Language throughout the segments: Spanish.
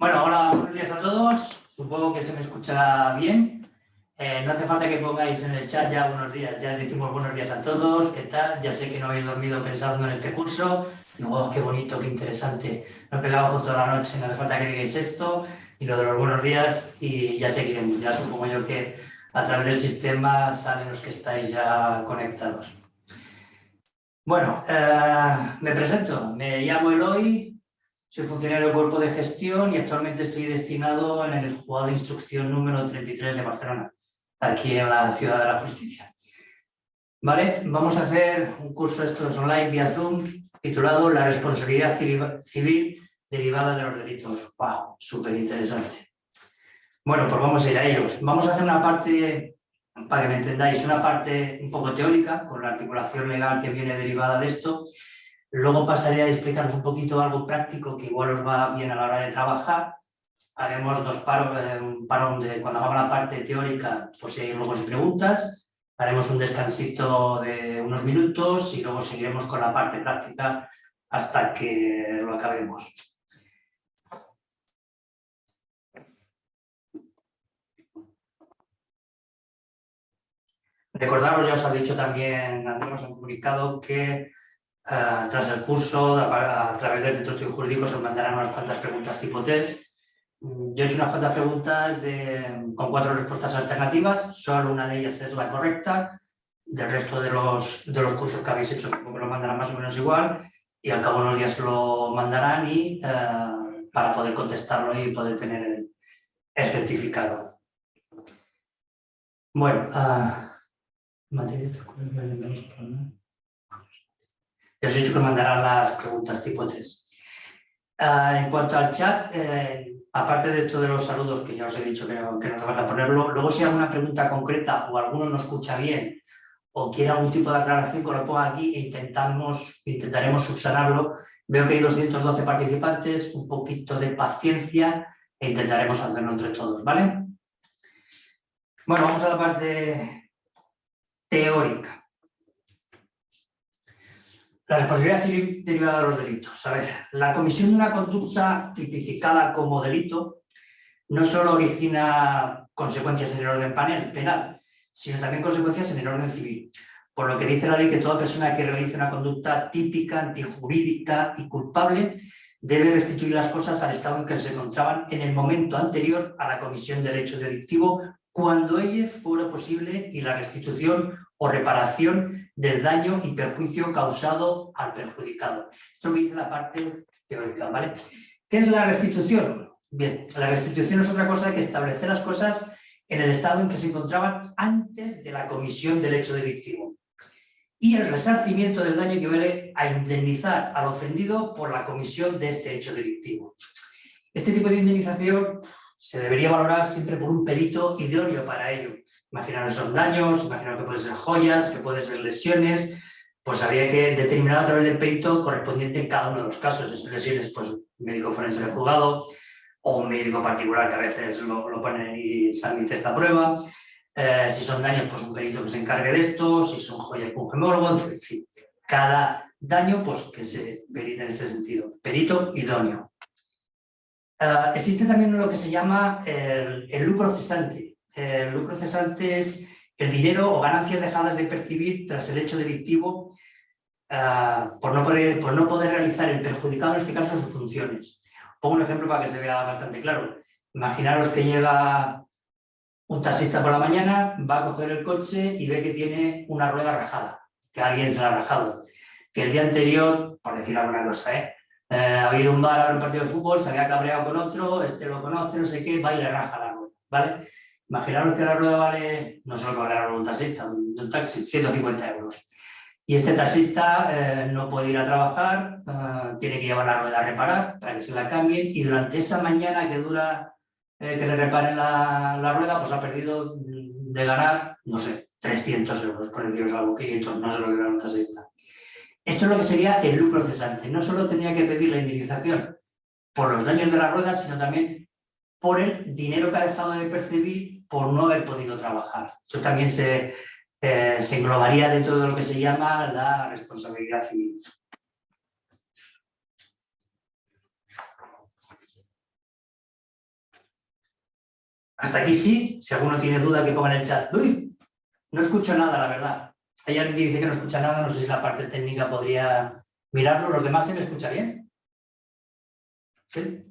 Bueno, hola, buenos días a todos. Supongo que se me escucha bien. Eh, no hace falta que pongáis en el chat ya buenos días. Ya decimos buenos días a todos. ¿Qué tal? Ya sé que no habéis dormido pensando en este curso. oh, qué bonito, qué interesante. No he pegado toda la noche, no hace falta que digáis esto. Y lo de los buenos días y ya seguiremos. Ya supongo yo que a través del sistema salen los que estáis ya conectados. Bueno, eh, me presento. Me llamo Eloy, soy funcionario del cuerpo de gestión y actualmente estoy destinado en el juzgado de instrucción número 33 de Barcelona, aquí en la Ciudad de la Justicia. Vale, vamos a hacer un curso estos online vía Zoom titulado La responsabilidad civil derivada de los delitos. ¡Wow! Súper interesante. Bueno, pues vamos a ir a ellos. Vamos a hacer una parte, para que me entendáis, una parte un poco teórica, con la articulación legal que viene derivada de esto, Luego pasaré a explicaros un poquito algo práctico que igual os va bien a la hora de trabajar. Haremos dos paros, eh, un parón de cuando hagamos la parte teórica, pues si hay luego preguntas. Haremos un descansito de unos minutos y luego seguiremos con la parte práctica hasta que lo acabemos. Recordaros, ya os ha dicho también, Andrés, un comunicado que eh, tras el curso, a, través del Centro de Estudios Jurídicos, os mandarán unas cuantas preguntas tipo test. Mm, yo he hecho unas cuantas preguntas con cuatro respuestas alternativas, solo una de ellas es la correcta, del resto de los, de los cursos que habéis hecho me lo mandarán más o menos igual y al cabo de unos días lo mandarán y, eh, para poder contestarlo y poder tener el, certificado. Bueno, uh, materia de os he dicho que mandarán las preguntas tipo 3. Ah, en cuanto al chat, eh, aparte de todos los saludos que ya os he dicho que no, que no hace falta ponerlo, luego si hay alguna pregunta concreta o alguno no escucha bien o quiere algún tipo de aclaración que lo ponga aquí e intentamos, intentaremos subsanarlo. Veo que hay 212 participantes, un poquito de paciencia e intentaremos hacerlo entre todos, ¿vale? Bueno, vamos a la parte teórica. La responsabilidad civil derivada de los delitos. A ver, la comisión de una conducta tipificada como delito no solo origina consecuencias en el orden penal, sino también consecuencias en el orden civil. Por lo que dice la ley que toda persona que realice una conducta típica, antijurídica y culpable debe restituir las cosas al estado en que se encontraban en el momento anterior a la comisión del hecho delictivo cuando ello fuera posible y la restitución o reparación del daño y perjuicio causado al perjudicado. Esto me dice la parte teórica, ¿vale? ¿Qué es la restitución? Bien, la restitución es otra cosa que establecer las cosas en el estado en que se encontraban antes de la comisión del hecho delictivo. Y el resarcimiento del daño equivale a indemnizar al ofendido por la comisión de este hecho delictivo. Este tipo de indemnización se debería valorar siempre por un perito idóneo para ello, Imaginaros son daños, imaginaros que pueden ser joyas, que pueden ser lesiones, pues habría que determinar a través del perito correspondiente en cada uno de los casos. Son lesiones, pues médico forense del juzgado o un médico particular que a veces lo, lo pone y se admite esta prueba. Eh, si son daños, pues un perito que se encargue de esto, si son joyas, pues un gemólogo, en fin. Cada daño, pues que se perite en ese sentido. Perito idóneo. Uh, existe también lo que se llama el, el lucro cesante, el lucro cesante es el dinero o ganancias dejadas de percibir tras el hecho delictivo ah, por, no poder, por no poder realizar el perjudicado, en este caso, sus funciones. Pongo un ejemplo para que se vea bastante claro. Imaginaros que llega un taxista por la mañana, va a coger el coche y ve que tiene una rueda rajada, que alguien se la ha rajado. Que el día anterior, por decir alguna cosa, ¿eh? Eh, ha habido un bar en un partido de fútbol, se había cabreado con otro, este lo conoce, no sé qué, va y le raja la rueda, ¿vale? Imaginaros que la rueda vale, no solo que vale un taxista, de un taxi, 150 euros. Y este taxista eh, no puede ir a trabajar, eh, tiene que llevar la rueda a reparar para que se la cambien y durante esa mañana que dura eh, que le reparen la, la, rueda, pues ha perdido de ganar, no sé, 300 euros, por deciros algo, 500, no sé lo que gana un taxista. Esto es lo que sería el lucro cesante. No solo tenía que pedir la indemnización por los daños de la rueda, sino también por el dinero que ha dejado de percibir por no haber podido trabajar. Eso también se, eh, se englobaría dentro de lo que se llama la responsabilidad civil. Hasta aquí sí, si alguno tiene duda que ponga en el chat. Uy, no escucho nada, la verdad. Hay alguien que dice que no escucha nada, no sé si la parte técnica podría mirarlo. ¿Los demás se me escucha bien? ¿Sí?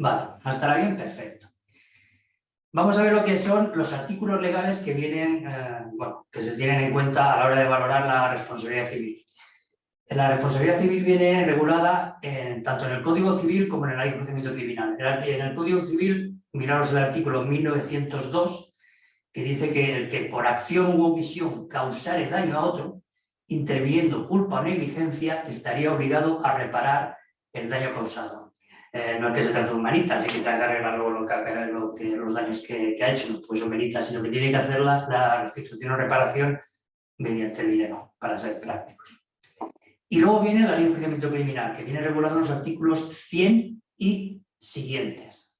Vale, ¿estará bien? Perfecto. Vamos a ver lo que son los artículos legales que vienen, eh, bueno, que se tienen en cuenta a la hora de valorar la responsabilidad civil. La responsabilidad civil viene regulada tanto en el Código Civil como en el Ley de Criminal. En el Código Civil, miraros el artículo 1902, que dice que el que por acción u omisión causare daño a otro, interviniendo culpa o negligencia, estaría obligado a reparar el daño causado. Eh, no es que se trate de un manita, así que tenga que lo que, los daños que, ha hecho, no pues son manitas, sino que tiene que hacer la, restitución o reparación mediante dinero, para ser prácticos. Y luego viene la ley de enjuiciamiento criminal, que viene regulando los artículos 100 y siguientes.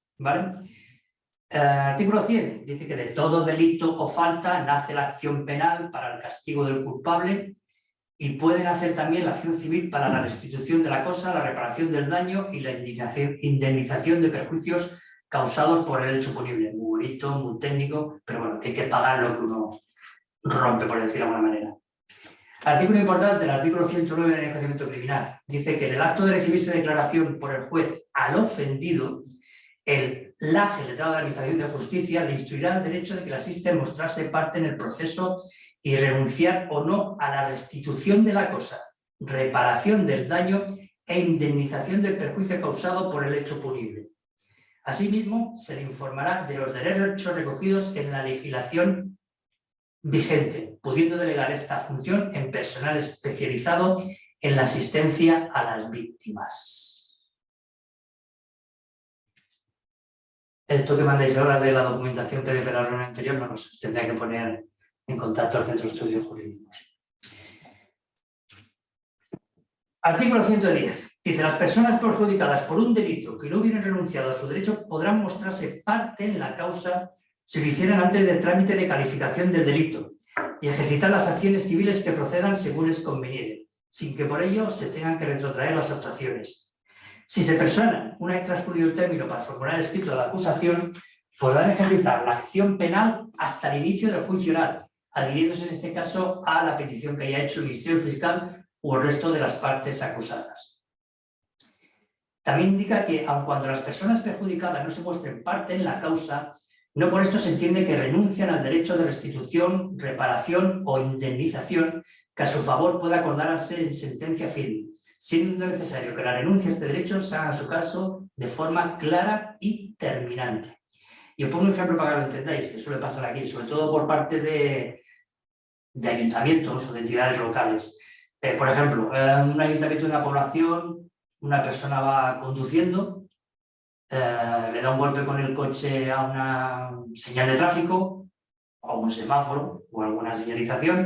Eh, artículo 100 dice que de todo delito o falta nace la acción penal para el castigo del culpable y pueden hacer también la acción civil para la restitución de la cosa, la reparación del daño y la indemnización de perjuicios causados por el hecho punible. Muy bonito, muy técnico, pero bueno, que hay que pagar lo que uno rompe, por decirlo de alguna manera. Artículo importante, el artículo 109 del enjuiciamiento criminal. Dice que en el acto de recibirse declaración por el juez al ofendido, el LAGE, letrado de la Administración de Justicia, le instruirá el derecho de que le asiste mostrarse parte en el proceso y renunciar o no a la restitución de la cosa, reparación del daño e indemnización del perjuicio causado por el hecho punible. Asimismo, se le informará de los derechos recogidos en la legislación vigente, pudiendo delegar esta función en personal especializado en la asistencia a las víctimas. Esto que mandáis ahora de la documentación PDF de la reunión anterior, no nos tendría que poner en contacto al Centro de Estudios Jurídicos. Artículo 110. Dice, las personas perjudicadas por un delito que no hubieran renunciado a su derecho podrán mostrarse parte en la causa si lo hicieran antes del trámite de calificación del delito y ejercitar las acciones civiles que procedan según es conveniente, sin que por ello se tengan que retrotraer las actuaciones. Si se personan una vez transcurrido el término para formular el escrito de la acusación, podrán ejercitar la acción penal hasta el inicio del juicio adhiriéndose en este caso a la petición que haya hecho el Ministerio Fiscal o el resto de las partes acusadas. También indica que, aun cuando las personas perjudicadas no se muestren parte en la causa, no por esto se entiende que renuncian al derecho de restitución, reparación o indemnización que a su favor pueda acordarse en sentencia firme, siendo necesario que la renuncia a este derecho se haga en su caso de forma clara y terminante. Y os pongo un ejemplo para que lo entendáis, que suele pasar aquí, sobre todo por parte de, ayuntamientos o de entidades locales. Eh, por ejemplo, en un ayuntamiento de una población, una persona va conduciendo eh, le da un golpe con el coche a una señal de tráfico, o un semáforo, o alguna señalización,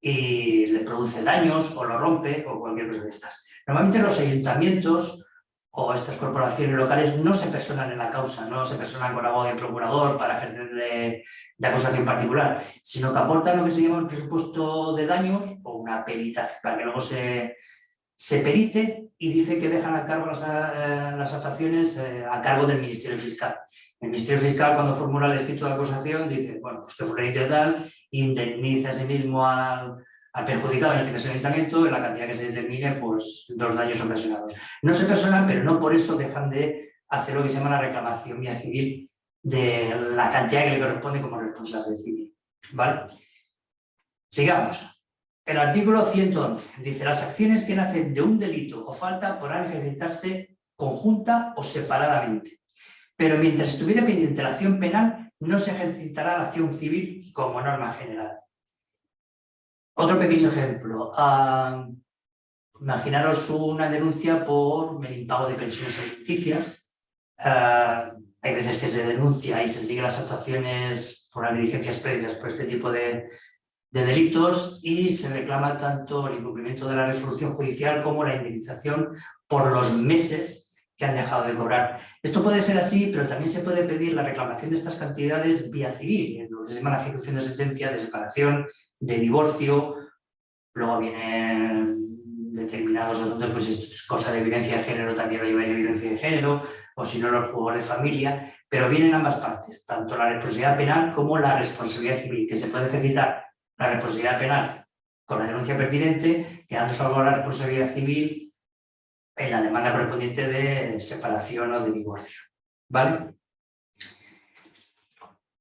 y le produce daños, o lo rompe, o cualquier cosa de estas. Normalmente los ayuntamientos o estas corporaciones locales no se personan en la causa, no se personan con abogado y procurador para ejercer de, de, acusación particular, sino que aportan lo que se llama un presupuesto de daños o una perita para que luego se, se perite y dice que dejan a cargo las, eh, las actuaciones eh, a cargo del Ministerio Fiscal. El Ministerio Fiscal cuando formula el escrito de acusación dice, bueno, pues fue fulanito tal, indemniza a sí mismo al, al, perjudicado, en este caso el ayuntamiento, en la cantidad que se determine, pues los daños ocasionados. No se personan, pero no por eso dejan de hacer lo que se llama la reclamación vía civil de la cantidad que le corresponde como responsable civil. ¿Vale? Sigamos. El artículo 111 dice las acciones que nacen de un delito o falta podrán ejercitarse conjunta o separadamente, pero mientras estuviera pendiente la acción penal no se ejercitará la acción civil como norma general. Otro pequeño ejemplo. Ah, imaginaros una denuncia por el impago de pensiones alimenticias. Ah, hay veces que se denuncia y se siguen las actuaciones por las diligencias previas por este tipo de, de delitos y se reclama tanto el incumplimiento de la resolución judicial como la indemnización por los meses que han dejado de cobrar. Esto puede ser así, pero también se puede pedir la reclamación de estas cantidades vía civil, lo que se llama la ejecución de sentencia de separación, de divorcio, luego viene determinados asuntos, pues es cosa de violencia de género, también lo llevaría violencia de género, o si no los juegos de familia, pero vienen ambas partes, tanto la responsabilidad penal como la responsabilidad civil, que se puede ejercitar la responsabilidad penal con la denuncia pertinente, quedando solo la responsabilidad civil en la demanda correspondiente de separación o de divorcio. ¿Vale?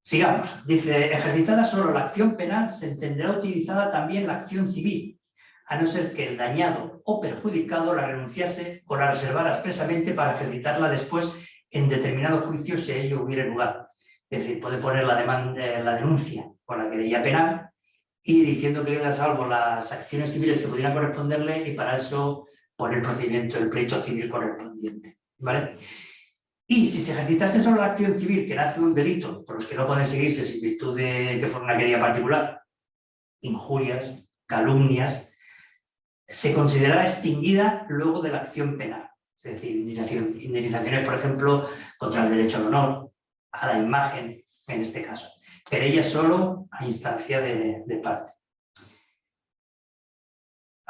Sigamos. Dice, ejercitada solo la acción penal, se entenderá utilizada también la acción civil, a no ser que el dañado o perjudicado la renunciase o la reservara expresamente para ejercitarla después en determinado juicio si ello hubiera lugar. Es decir, puede poner la, demanda, la denuncia con la querella penal y diciendo que queda salvo las acciones civiles que pudieran corresponderle y para eso poner el procedimiento, el pleito civil correspondiente. ¿vale? Y si se ejercitase solo la acción civil que nace un delito por los que no pueden seguirse sin virtud de que fuera una querella particular, injurias, calumnias, se considerará extinguida luego de la acción penal. Es decir, indemnizaciones, por ejemplo, contra el derecho al honor, a la imagen, en este caso. Pero ella solo a instancia de parte.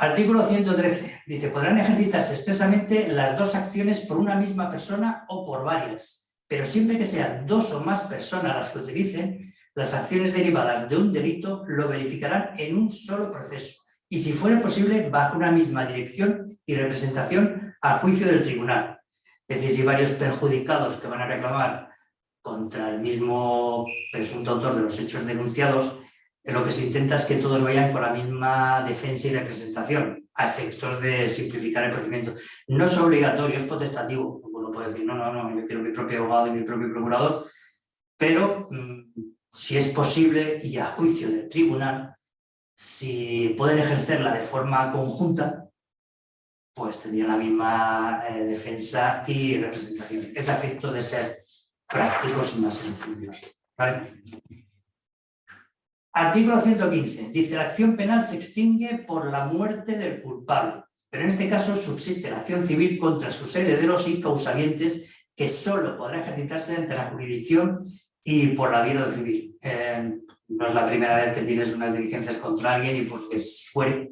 Artículo 113. Dice, podrán ejercitarse expresamente las dos acciones por una misma persona o por varias, pero siempre que sean dos o más personas las que utilicen, las acciones derivadas de un delito lo verificarán en un solo proceso y si fuera posible bajo una misma dirección y representación al juicio del tribunal. Es decir, si varios perjudicados que van a reclamar contra el mismo presunto autor de los hechos denunciados, lo que se intenta es que todos vayan con la misma defensa y representación, a efectos de simplificar el procedimiento. No es obligatorio, es potestativo. Uno puede decir, no, no, no, yo quiero mi propio abogado y mi propio procurador, pero mm, si es posible y a juicio del tribunal, si pueden ejercerla de forma conjunta, pues tendrían la misma eh, defensa y representación. Es efecto de ser prácticos y más sencillos. Artículo 115. Dice, la acción penal se extingue por la muerte del culpable, pero en este caso subsiste la acción civil contra sus herederos y causalientes que solo podrá ejercitarse ante la jurisdicción y por la vía civil. Eh, no es la primera vez que tienes unas diligencias contra alguien y porque si fuere,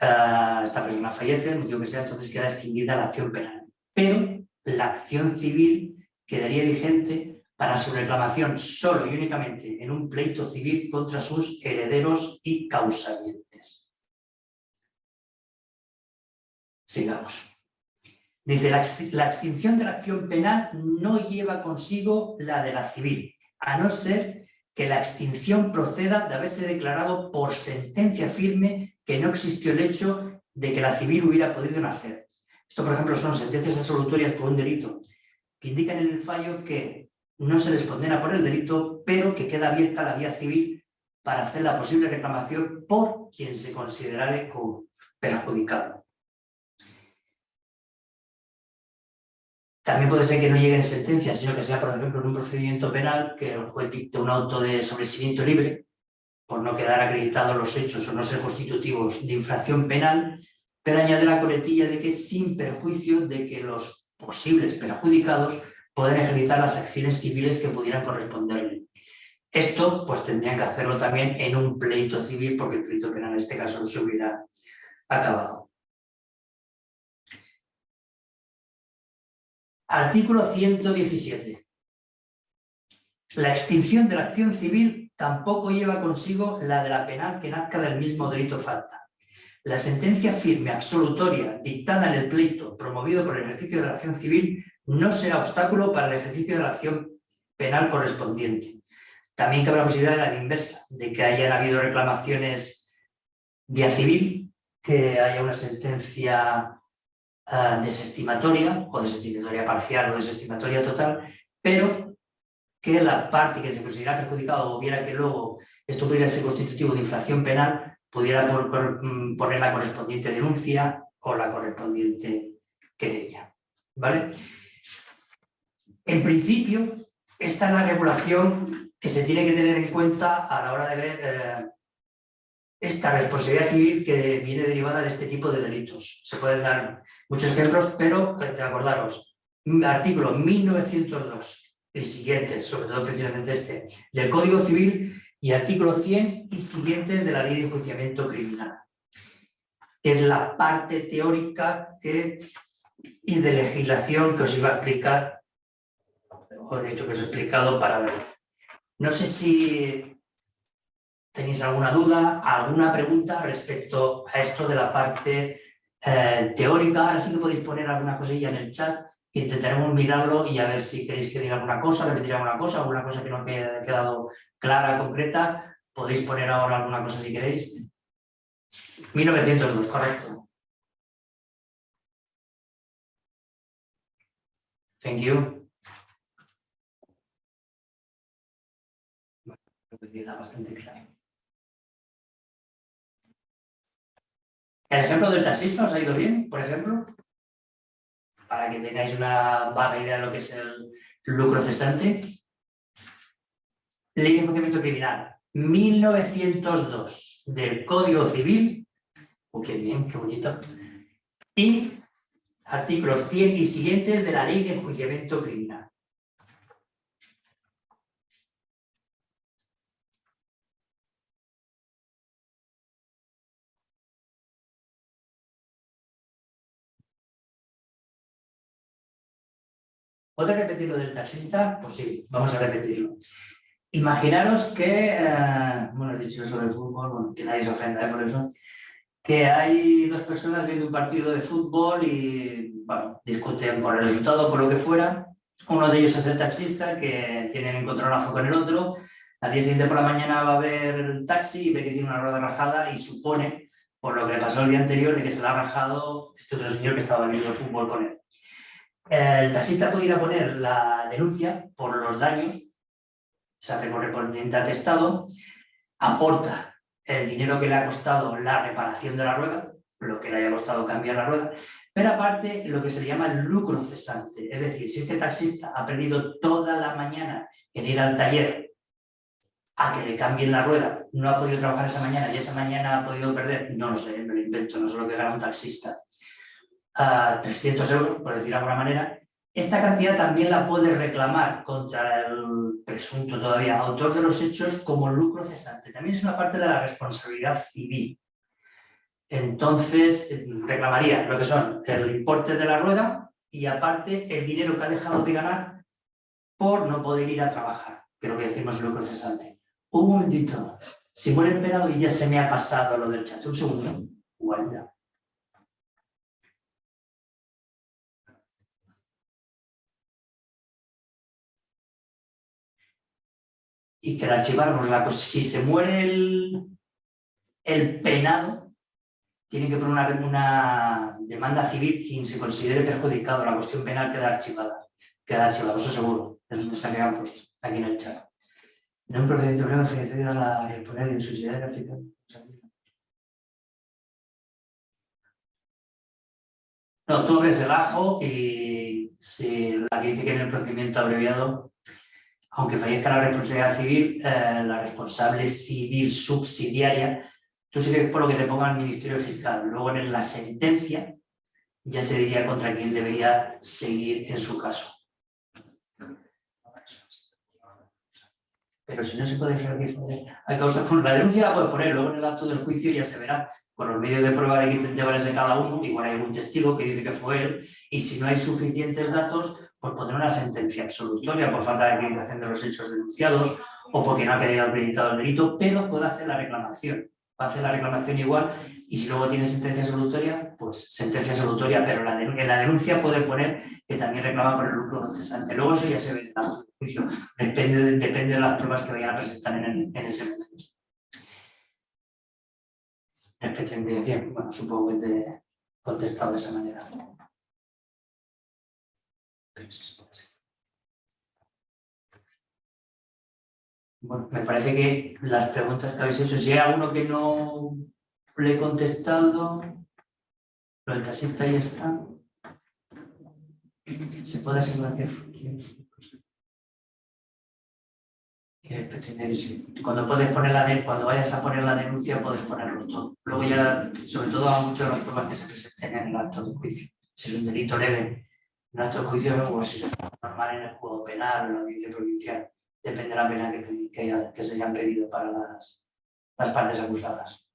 eh, esta persona fallece, el motivo que sea, entonces queda extinguida la acción penal. Pero la acción civil quedaría vigente para su reclamación solo y únicamente en un pleito civil contra sus herederos y causalientes. Sigamos. Dice, la, extinción de la acción penal no lleva consigo la de la civil, a no ser que la extinción proceda de haberse declarado por sentencia firme que no existió el hecho de que la civil hubiera podido nacer. Esto, por ejemplo, son sentencias absolutorias por un delito que indican en el fallo que no se les condena por el delito, pero que queda abierta la vía civil para hacer la posible reclamación por quien se considerare como perjudicado. También puede ser que no llegue en sentencia, sino que sea, por ejemplo, en un procedimiento penal que el juez dicte un auto de sobreseimiento libre por no quedar acreditados los hechos o no ser constitutivos de infracción penal, pero añade la coletilla de que sin perjuicio de que los posibles perjudicados pueden ejercitar las acciones civiles que pudieran corresponderle. Esto pues tendrían que hacerlo también en un pleito civil porque el pleito penal en este caso no se hubiera acabado. Artículo 117. La extinción de la acción civil tampoco lleva consigo la de la penal que nazca del mismo delito falta. La sentencia firme absolutoria dictada en el pleito promovido por el ejercicio de la acción civil no será obstáculo para el ejercicio de la acción penal correspondiente. También cabe la posibilidad de la inversa, de que hayan habido reclamaciones vía civil, que haya una sentencia uh, desestimatoria, o desestimatoria parcial o desestimatoria total, pero que la parte que se considera perjudicada o viera que luego esto pudiera ser constitutivo de infracción penal, pudiera mm, poner la correspondiente denuncia o la correspondiente querella. ¿vale? En principio, esta es la regulación que se tiene que tener en cuenta a la hora de ver eh, esta responsabilidad civil que viene derivada de este tipo de delitos. Se pueden dar muchos ejemplos, pero eh, acordaros, artículo 1902 y siguientes, sobre todo precisamente este, del Código Civil y artículo 100 y siguientes de la Ley de Enjuiciamiento Criminal. es la parte teórica y de legislación que os iba a explicar, o de hecho que os he explicado para ver. No sé si tenéis alguna duda, alguna pregunta respecto a esto de la parte eh, teórica. Ahora sí que podéis poner alguna cosilla en el chat que intentaremos mirarlo y a ver si queréis que diga alguna cosa, repetir alguna cosa, alguna cosa que no haya quedado clara, concreta. Podéis poner ahora alguna cosa si queréis. 1902, correcto. Thank you. Bastante claro. ¿El ejemplo del taxista os ha ido bien, por ejemplo? Para que tengáis una vaga idea de lo que es el lucro cesante. Ley de enjuiciamiento criminal, 1902, del Código Civil. Oh, qué bien, qué bonito. Y artículos 100 y siguientes de la Ley de enjuiciamiento criminal. ¿Puedes repetir lo del taxista? Pues sí, vamos a repetirlo. Imaginaros que, eh, bueno, he dicho eso del fútbol, bueno, que nadie se ofenda ¿eh? por eso, que hay dos personas viendo un partido de fútbol y, bueno, discuten por el resultado, por lo que fuera. Uno de ellos es el taxista, que tienen encontronazo con el otro. Al día siguiente por la mañana va a ver el taxi y ve que tiene una rueda rajada y supone, por lo que le pasó el día anterior, de que se la ha rajado este otro señor que estaba viendo el fútbol con él. El taxista puede ir a poner la denuncia por los daños, se hace correspondiente atestado, aporta el dinero que le ha costado la reparación de la rueda, lo que le haya costado cambiar la rueda, pero aparte lo que se llama el lucro cesante, es decir, si este taxista ha perdido toda la mañana en ir al taller a que le cambien la rueda, no ha podido trabajar esa mañana y esa mañana ha podido perder, no lo sé, me lo invento, no sé lo que gana un taxista, a 300 euros, por decir de alguna manera, esta cantidad también la puede reclamar contra el presunto todavía autor de los hechos como lucro cesante. También es una parte de la responsabilidad civil. Entonces, reclamaría lo que son el importe de la rueda y aparte el dinero que ha dejado de ganar por no poder ir a trabajar, que es lo que decimos lucro cesante. Un momentito, si muere el penado y ya se me ha pasado lo del chat, un segundo, guarda. Y que la archiváramos. La cosa, si se muere el, el penado, tiene que poner una, una, demanda civil quien se considere perjudicado. La cuestión penal queda archivada. Queda archivada, eso seguro. Es un mensaje que han puesto aquí en el chat. En un procedimiento breve se a la impunidad de insuficiencia aplicación. No, tú ves el ajo y si la que dice que en el procedimiento abreviado aunque fallezca la responsabilidad civil, eh, la responsable civil subsidiaria, tú sigues por lo que te ponga el Ministerio Fiscal. Luego en la sentencia ya se diría contra quién debería seguir en su caso. Pero si no se puede hay causa, la denuncia la puedes poner, luego en el acto del juicio ya se verá con los medios de prueba de que llevarse cada uno, igual hay algún testigo que dice que fue él, y si no hay suficientes datos, pues poner una sentencia absolutoria por falta de acreditación de los hechos denunciados o porque no ha quedado acreditado el delito, pero puede hacer la reclamación. Va a hacer la reclamación igual y si luego tiene sentencia absolutoria, pues sentencia absolutoria, pero en la denuncia puede poner que también reclama por el lucro no cesante. Luego eso ya se ve en el juicio, depende, depende de las pruebas que vayan a presentar en, en ese momento. Respecto bueno, supongo que te he contestado de esa manera. Bueno, me parece que las preguntas que habéis hecho, si hay alguno que no le he contestado, lo del taxista ya está. Se puede asegurar que cuando puedes poner la cuando vayas a poner la denuncia puedes ponerlo todo. Luego ya, sobre todo a muchos de los pruebas que se presenten en el acto de juicio. Si es un delito leve, de juicio o si es normal en el juego penal o en la audiencia provincial. Depende de la pena que, que, se hayan pedido para las, las partes acusadas.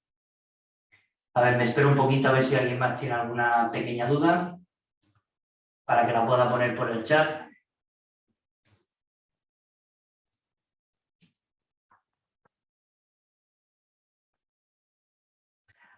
A ver, me espero un poquito a ver si alguien más tiene alguna pequeña duda para que la pueda poner por el chat.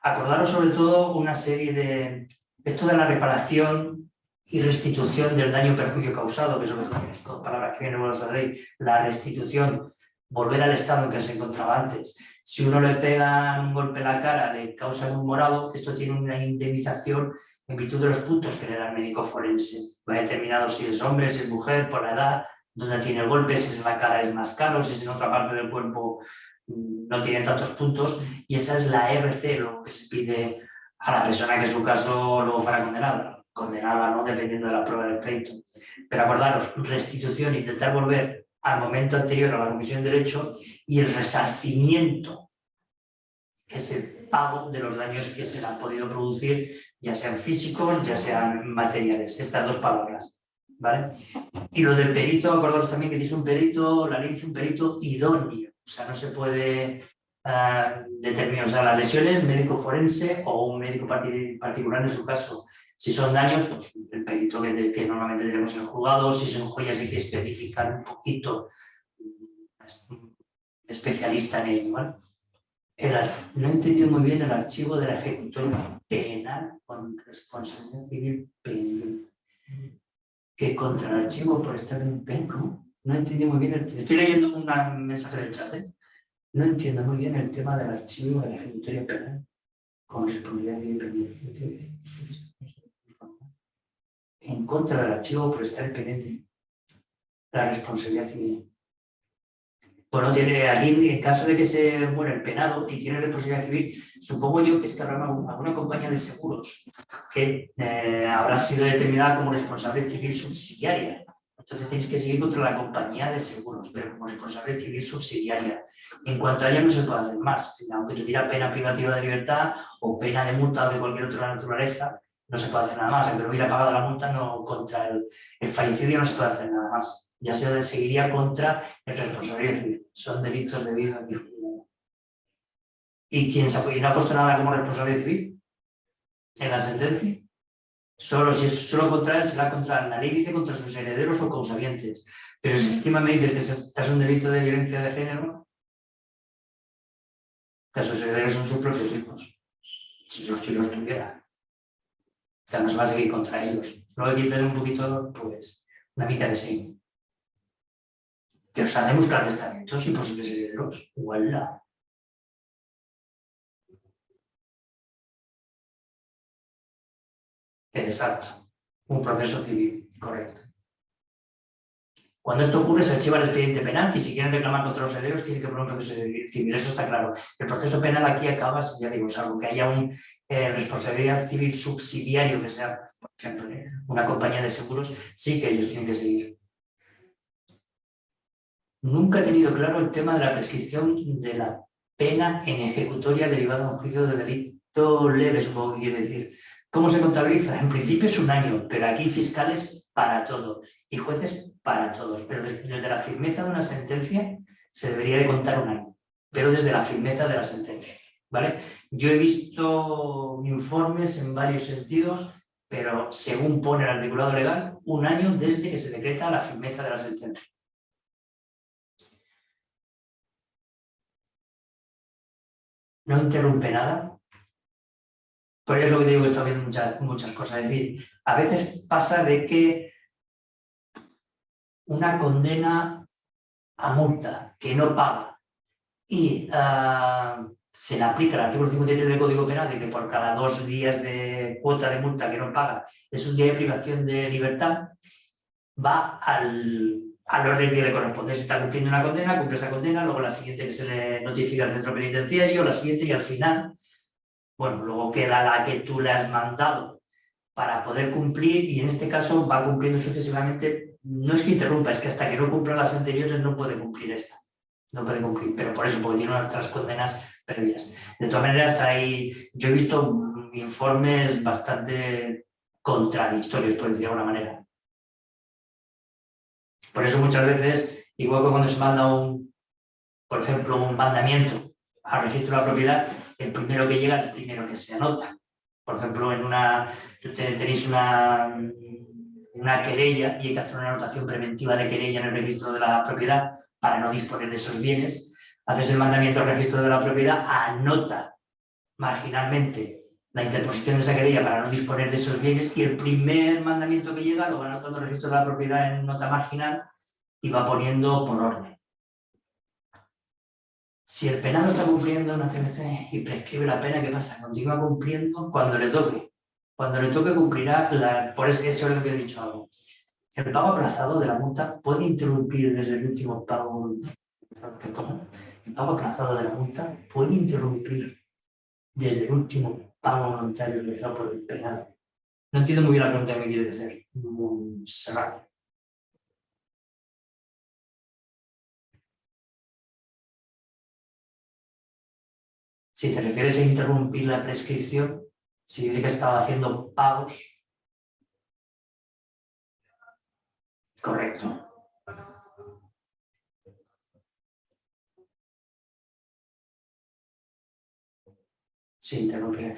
Acordaros sobre todo una serie de... Esto de la reparación y restitución del daño perjuicio causado, que son estas palabras que vienen a la ley, la restitución, volver al estado en que se encontraba antes. Si uno le pega un golpe en la cara, le causa un morado, esto tiene una indemnización en virtud de los puntos que le da el médico forense. Va determinado si es hombre, si es mujer, por la edad, dónde tiene el golpe, si es en la cara es más caro, si es en otra parte del cuerpo mm, no tiene tantos puntos, y esa es la RC, lo que se pide a la persona que en su caso luego fuera condenada, condenada ¿no? dependiendo de la prueba del pleito. Pero acordaros, restitución, intentar volver al momento anterior a la comisión de derecho y el resarcimiento, que es el pago de los daños que se le han podido producir, ya sean físicos, ya sean materiales, estas dos palabras. ¿vale? Y lo del perito, acordaros también que dice un perito, la ley dice un perito idóneo, o sea, no se puede uh, determinar, las lesiones, médico forense o un médico particular en su caso, si son daños, pues el perito que, normalmente tenemos en el juzgado, si son joyas hay que especificar un poquito, mm, especialista en ello, ¿vale? no he entendido muy bien el archivo de la ejecutoria penal con responsabilidad civil penal. Que contra el archivo por estar en penco. No entiendo muy bien, el, estoy leyendo un mensaje del chat, ¿eh? no entiendo muy bien el tema del archivo de la ejecutoria penal con responsabilidad civil pendiente en contra del archivo por estar pendiente. La responsabilidad civil. Bueno, tiene aquí, en caso de que se muera el penado y tiene responsabilidad civil, supongo yo que es que habrá alguna compañía de seguros que eh, habrá sido determinada como responsable civil subsidiaria. Entonces tenéis que seguir contra la compañía de seguros, pero como responsable civil subsidiaria. En cuanto a ella no se puede hacer más. Aunque tuviera pena privativa de libertad o pena de multa o de cualquier otra naturaleza, no se puede hacer nada más, aunque no hubiera pagado la multa, no, contra el, el fallecido no se puede hacer nada más. Ya se seguiría contra el responsable civil. Son delitos de vida ¿Y quién se no ha puesto nada como responsable civil? En la sentencia. Solo si es solo contra él, será contra la ley, dice contra sus herederos o causavientes. Pero si encima me dices que estás un delito de violencia de género, que sus herederos son sus propios hijos. Si los, si los tuviera sea, no se va a seguir contra ellos. Luego hay que tener un poquito, pues, una mica de sí. Que os hace buscar testamentos y posibles herederos. ¡Huela! Exacto. Un proceso civil, correcto. Cuando esto ocurre se archiva el expediente penal y si quieren reclamar contra los herederos tienen que poner un proceso civil, eso está claro. El proceso penal aquí acaba, ya digo, salvo que haya un eh, responsabilidad civil subsidiario, que sea, por ejemplo, eh, una compañía de seguros, sí que ellos tienen que seguir. Nunca he tenido claro el tema de la prescripción de la pena en ejecutoria derivada de un juicio de delito leve, supongo que quiere decir. ¿Cómo se contabiliza? En principio es un año, pero aquí fiscales para todo y jueces para todos. Pero desde la firmeza de una sentencia se debería de contar un año, pero desde la firmeza de la sentencia. ¿vale? Yo he visto informes en varios sentidos, pero según pone el articulado legal, un año desde que se decreta la firmeza de la sentencia. No interrumpe nada, por eso es lo que digo que está viendo muchas, muchas cosas. Es decir, a veces pasa de que una condena a multa que no paga y ah, se le aplica el artículo 53 del Código Penal de que por cada dos días de cuota de multa que no paga es un día de privación de libertad, va al, al orden que le corresponde. Si está cumpliendo una condena, cumple esa condena, luego la siguiente que se le notifica al centro penitenciario, la siguiente y al final, bueno, luego queda la que tú le has mandado para poder cumplir y en este caso va cumpliendo sucesivamente no es que interrumpa, es que hasta que no cumpla las anteriores no puede cumplir esta. No puede cumplir, pero por eso, porque tiene otras condenas previas. De todas maneras, hay, yo he visto informes bastante contradictorios, por decir de alguna manera. Por eso muchas veces, igual que cuando se manda un, por ejemplo, un mandamiento al registro de la propiedad, el primero que llega es el primero que se anota. Por ejemplo, en una, tenéis una, una querella y hay que hacer una anotación preventiva de querella en el registro de la propiedad para no disponer de esos bienes. Haces el mandamiento al registro de la propiedad, anota marginalmente la interposición de esa querella para no disponer de esos bienes y el primer mandamiento que llega lo va anotando el registro de la propiedad en nota marginal y va poniendo por orden. Si el penado está cumpliendo una CMC y prescribe la pena, ¿qué pasa? Continúa cumpliendo cuando le toque. Cuando le toque cumplirá, por eso, es lo que he dicho algo. El pago aplazado de la multa puede interrumpir desde el último pago el pago aplazado de la multa puede interrumpir desde el último pago voluntario realizado por el penado. No entiendo muy bien la pregunta que me quiere decir. Montserrat. Si te refieres a interrumpir la prescripción, si dice que estaba haciendo pagos, correcto. Sí, interrumpir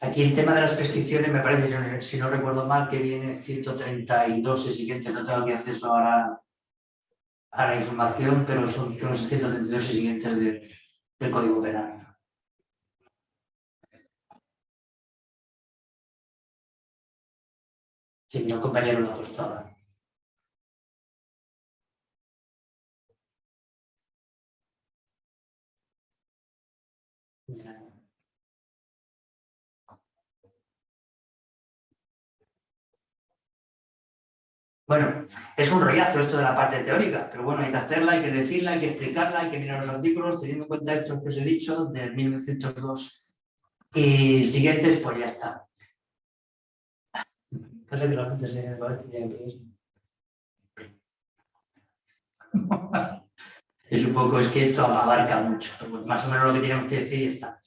Aquí el tema de las prescripciones me parece, si no recuerdo mal, que viene 132 y siguiente, no tengo aquí acceso ahora a la información, pero son los 132 siguientes del Código Penal. Sí, mi compañero lo ha puesto Bueno, es un rollazo esto de la parte teórica, pero bueno, hay que hacerla, hay que decirla, hay que explicarla, hay que mirar los artículos, teniendo en cuenta estos que os he dicho, de 1902 y siguientes, pues ya está. Es un poco, es que esto abarca mucho, más o menos lo que tenemos que decir está.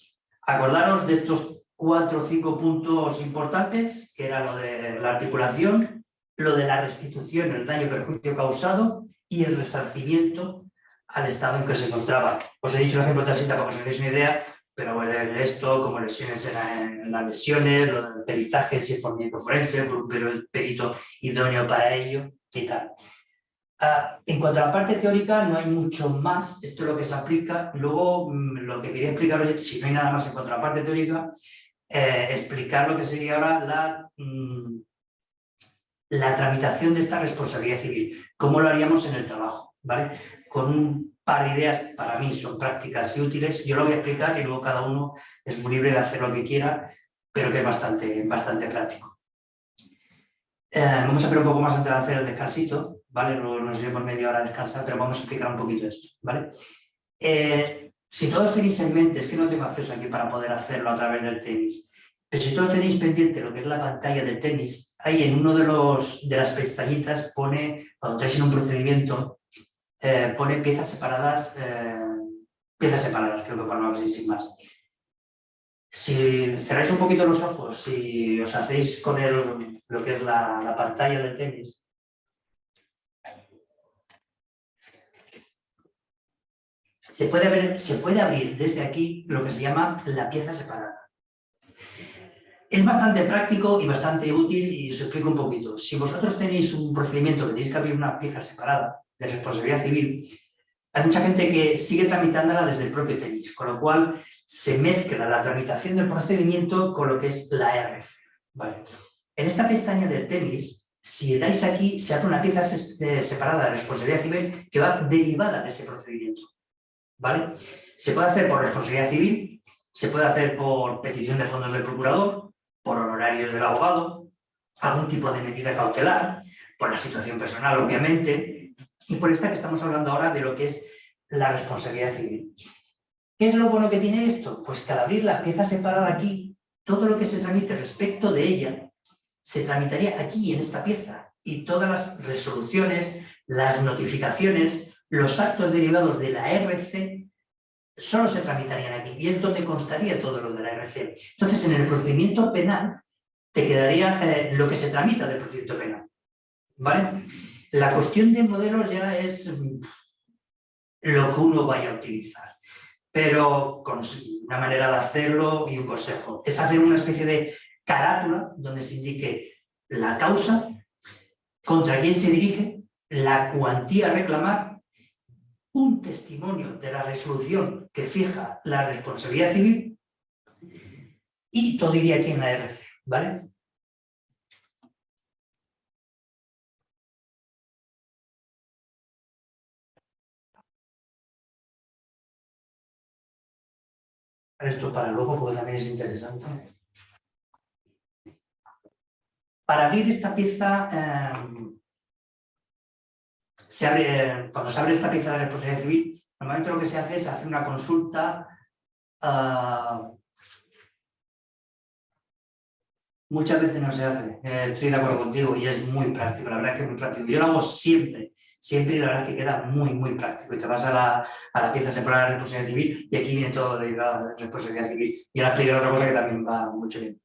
Acordaros de estos cuatro o cinco puntos importantes, que era lo de la articulación, lo de la restitución, el daño perjuicio causado y el resarcimiento al estado en que se encontraba. Os he dicho el ejemplo de para que os hagáis una idea, pero bueno, esto, como lesiones en, las lesiones, lo del peritaje, si es por médico forense, pero el perito idóneo para ello y tal. Ah, en cuanto a la parte teórica, no hay mucho más, esto es lo que se aplica. Luego, mm, lo que quería explicaros, si no hay nada más en cuanto a la parte teórica, eh, explicar lo que sería ahora la mm, la tramitación de esta responsabilidad civil. ¿Cómo lo haríamos en el trabajo? ¿vale? Con un par de ideas, para mí son prácticas y útiles, yo lo voy a explicar y luego cada uno es muy libre de hacer lo que quiera, pero que es bastante, bastante práctico. Eh, vamos a ver un poco más antes de hacer el descansito, ¿vale? Luego nos por media hora a descansar, pero vamos a explicar un poquito esto, ¿vale? Eh, si todos tenéis en mente, es que no tengo acceso aquí para poder hacerlo a través del tenis, pero si todos tenéis pendiente lo que es la pantalla del tenis, ahí en uno de, los, de las pestañitas pone, cuando estáis en un procedimiento, eh, pone piezas separadas, eh, piezas separadas, creo que para no sin más. Si cerráis un poquito los ojos, si os hacéis con el, lo que es la, la pantalla del tenis, se puede, ver, se puede abrir desde aquí lo que se llama la pieza separada. Es bastante práctico y bastante útil y os explico un poquito. Si vosotros tenéis un procedimiento que tenéis que abrir una pieza separada de responsabilidad civil, hay mucha gente que sigue tramitándola desde el propio tenis, con lo cual se mezcla la tramitación del procedimiento con lo que es la RF. Vale. En esta pestaña del tenis, si dais aquí, se hace una pieza eh, separada de responsabilidad civil que va derivada de ese procedimiento. ¿Vale? Se puede hacer por responsabilidad civil, se puede hacer por petición de fondos del procurador, por honorarios del abogado, algún tipo de medida cautelar, por la situación personal, obviamente, y por esta que estamos hablando ahora de lo que es la responsabilidad civil. ¿Qué es lo bueno que tiene esto? Pues que al abrir la pieza separada aquí, todo lo que se tramite respecto de ella, se tramitaría aquí, en esta pieza, y todas las resoluciones, las notificaciones, los actos derivados de la RC solo se tramitarían aquí y es donde constaría todo lo de la RC. Entonces, en el procedimiento penal te quedaría eh, lo que se tramita del procedimiento penal. ¿Vale? La cuestión de modelos ya es mm, lo que uno vaya a utilizar, pero con una manera de hacerlo y un consejo. Es hacer una especie de carátula donde se indique la causa, contra quién se dirige, la cuantía a reclamar, un testimonio de la resolución que fija la responsabilidad civil y todo iría aquí en la RC, ¿vale? Esto para luego porque también es interesante. Para abrir esta pieza, em, cuando se abre esta pieza de responsabilidad civil, normalmente lo que se hace es hacer una consulta ah, Muchas veces no se hace, eh, estoy de acuerdo contigo y es muy práctico, la verdad es que es muy práctico. Yo lo hago siempre, siempre y la verdad es que queda muy, muy práctico. Y te vas a la, a la pieza separada de responsabilidad civil y aquí viene todo de la responsabilidad civil. Y ahora explicaré otra cosa que también va mucho bien.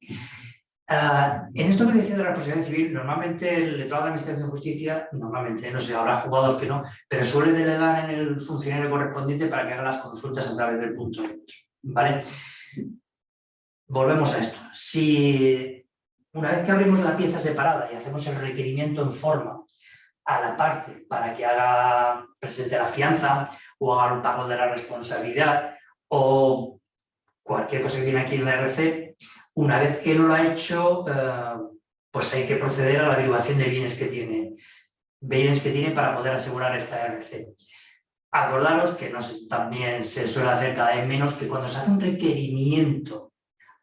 Ah, en esto que decía de la responsabilidad civil, normalmente el letrado de la Administración de Justicia, normalmente, no sé, habrá jugadores que no, pero suele delegar en el funcionario correspondiente para que haga las consultas a través del punto ¿vale? Volvemos a esto. Si una vez que abrimos la pieza separada y hacemos el requerimiento en forma a la parte para que haga presente la fianza o haga un pago de la responsabilidad o cualquier cosa que viene aquí en la RC, una vez que no lo ha hecho, eh, pues hay que proceder a la averiguación de bienes que tiene, bienes que tiene para poder asegurar esta RC. Acordaros que también se suele hacer cada vez menos que cuando se hace un requerimiento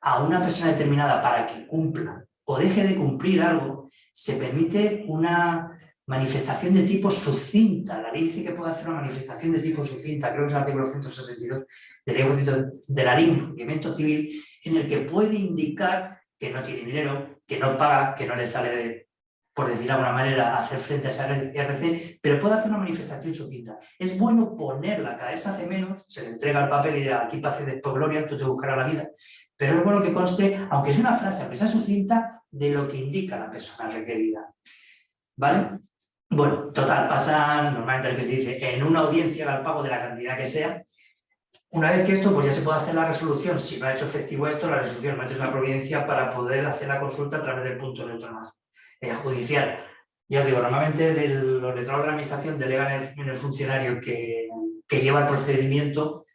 a una persona determinada para que cumpla o deje de cumplir algo, se permite una manifestación de tipo sucinta. La ley dice que puede hacer una manifestación de tipo sucinta, creo que es el artículo 162 de la ley de cumplimiento civil, en el que puede indicar que no tiene dinero, que no paga, que no le sale de, por decir de alguna manera, hacer frente a esa RC, pero puede hacer una manifestación sucinta. Es bueno ponerla, cada vez hace menos, se le entrega el papel y dirá, aquí pase después gloria, tú te buscarás la vida. Pero es bueno que conste, aunque es una frase, aunque sea sucinta, de lo que indica la persona requerida. ¿Vale? Bueno, total, pasa normalmente lo que se dice, en una audiencia al pago de la cantidad que sea, una vez que esto, pues ya se puede hacer la resolución, si no ha hecho efectivo esto, la resolución metes una providencia para poder hacer la consulta a través del punto neutral eh, judicial. Ya os digo, normalmente los letrados de la administración delegan en el, funcionario que, que lleva el procedimiento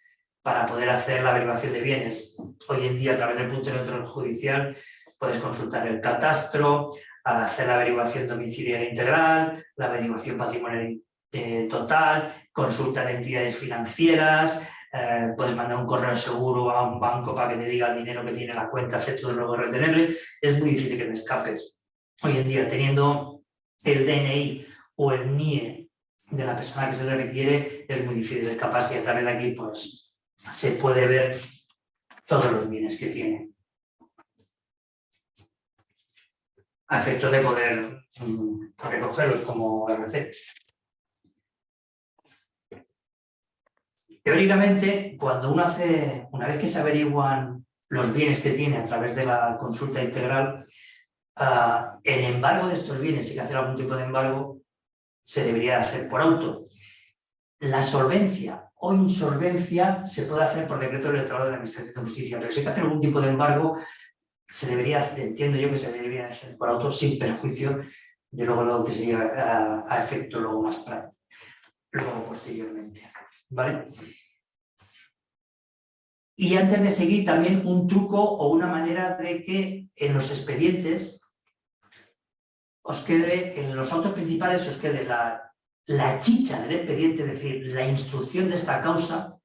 para poder hacer la averiguación de bienes. Hoy en día, a través del punto neutral judicial, puedes consultar el catastro, hacer la averiguación domiciliaria integral, la averiguación patrimonial eh, total, consulta de entidades financieras, eh, puedes mandar un correo seguro a un banco para que te diga el dinero que tiene la cuenta, de luego retenerle, es muy difícil que te escapes. Hoy en día, teniendo el DNI o el NIE de la persona que se le requiere, es muy difícil escaparse y a través de aquí pues, se puede ver todos los bienes que tiene. a efectos de poder mm, recogerlos como RC. Teóricamente, cuando uno hace, una vez que se averiguan los bienes que tiene a través de la consulta integral, ah, el embargo de estos bienes, si hay que hacer algún tipo de embargo, se debería hacer por auto. La solvencia o insolvencia se puede hacer por decreto del letrado de la Administración de Justicia, pero si hay que hacer algún tipo de embargo, se debería, entiendo yo que se debería hacer por auto sin perjuicio de luego lo que se lleva a, efecto luego más práctico, luego posteriormente. ¿Vale? Y antes de seguir también un truco o una manera de que en los expedientes os quede, en los autos principales os quede la, la chicha del expediente, es decir, la instrucción de esta causa,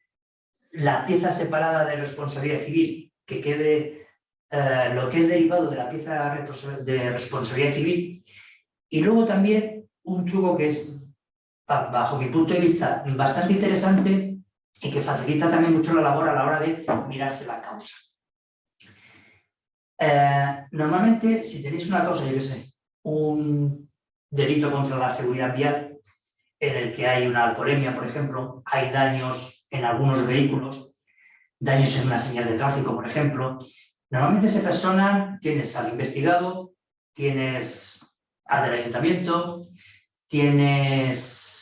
la pieza separada de responsabilidad civil que quede eh, lo que es derivado de la pieza de responsabilidad civil. Y luego también un truco que es, bajo mi punto de vista, bastante interesante y que facilita también mucho la labor a la hora de mirarse la causa. Eh, normalmente, si tenéis una causa, yo qué sé, un delito contra la seguridad vial, en el que hay una alcoholemia, por ejemplo, hay daños en algunos vehículos, daños en una señal de tráfico, por ejemplo, Normalmente esa persona tienes al investigado, tienes al del ayuntamiento, tienes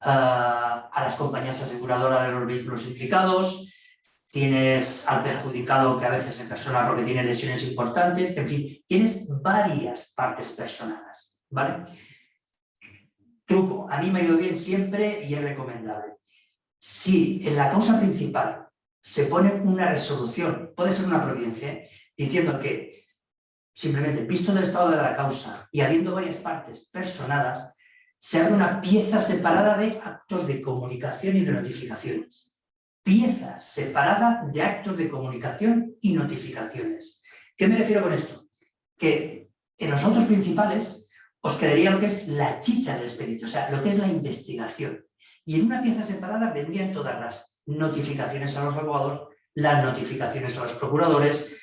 a las compañías aseguradoras de los vehículos implicados, tienes al perjudicado que a veces se persona porque tiene lesiones importantes, en fin, tienes varias partes personadas, ¿vale? Truco, a mí me ha ido bien siempre y es recomendable. Si en la causa principal se pone una resolución, puede ser una providencia, diciendo que simplemente visto del estado de la causa y habiendo varias partes personadas, se abre una pieza separada de actos de comunicación y de notificaciones pieza separada de actos de comunicación y notificaciones. ¿Qué me refiero con esto? Que en los autos principales os quedaría lo que es la chicha del expedito, o sea, lo que es la investigación. Y en una pieza separada vendrían todas las notificaciones a los abogados, las notificaciones a los procuradores,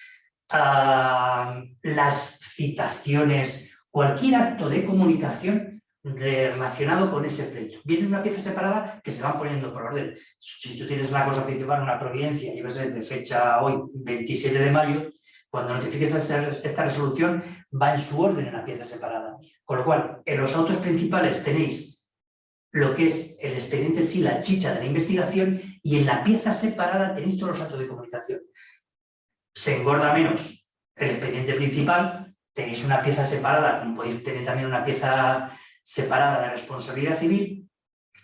ah, las citaciones, cualquier acto de comunicación relacionado con ese pleito. Viene una pieza separada que se van poniendo por orden. Si tú tienes la cosa principal, una providencia, y ves de fecha hoy, 27 de mayo, cuando notifiques esta resolución, va en su orden en la pieza separada. Con lo cual, en los autos principales tenéis lo que es el expediente sí, la chicha de la investigación, y en la pieza separada tenéis todos los actos de comunicación. Se engorda menos el expediente principal, tenéis una pieza separada, como podéis tener también una pieza separada de responsabilidad civil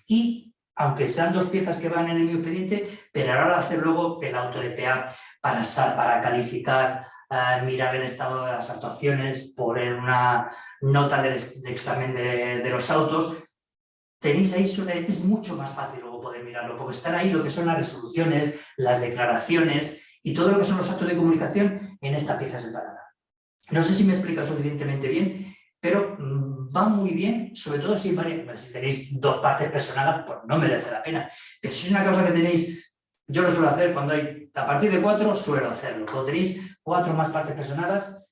y, aunque sean dos piezas que van en el mismo expediente, pero ahora hacer luego el auto de PA para, para calificar, eh, mirar el estado de las actuaciones, poner una nota de, examen de, los autos, tenéis ahí, es mucho más fácil luego poder mirarlo, porque están ahí lo que son las resoluciones, las declaraciones y todo lo que son los actos de comunicación en esta pieza separada. No sé si me explica suficientemente bien, pero mm, va muy bien, sobre todo si, si tenéis dos partes personales, pues no merece la pena. Pero si es una cosa que tenéis, yo lo suelo hacer cuando hay, a partir de cuatro suelo hacerlo. Cuando tenéis cuatro más partes personadas,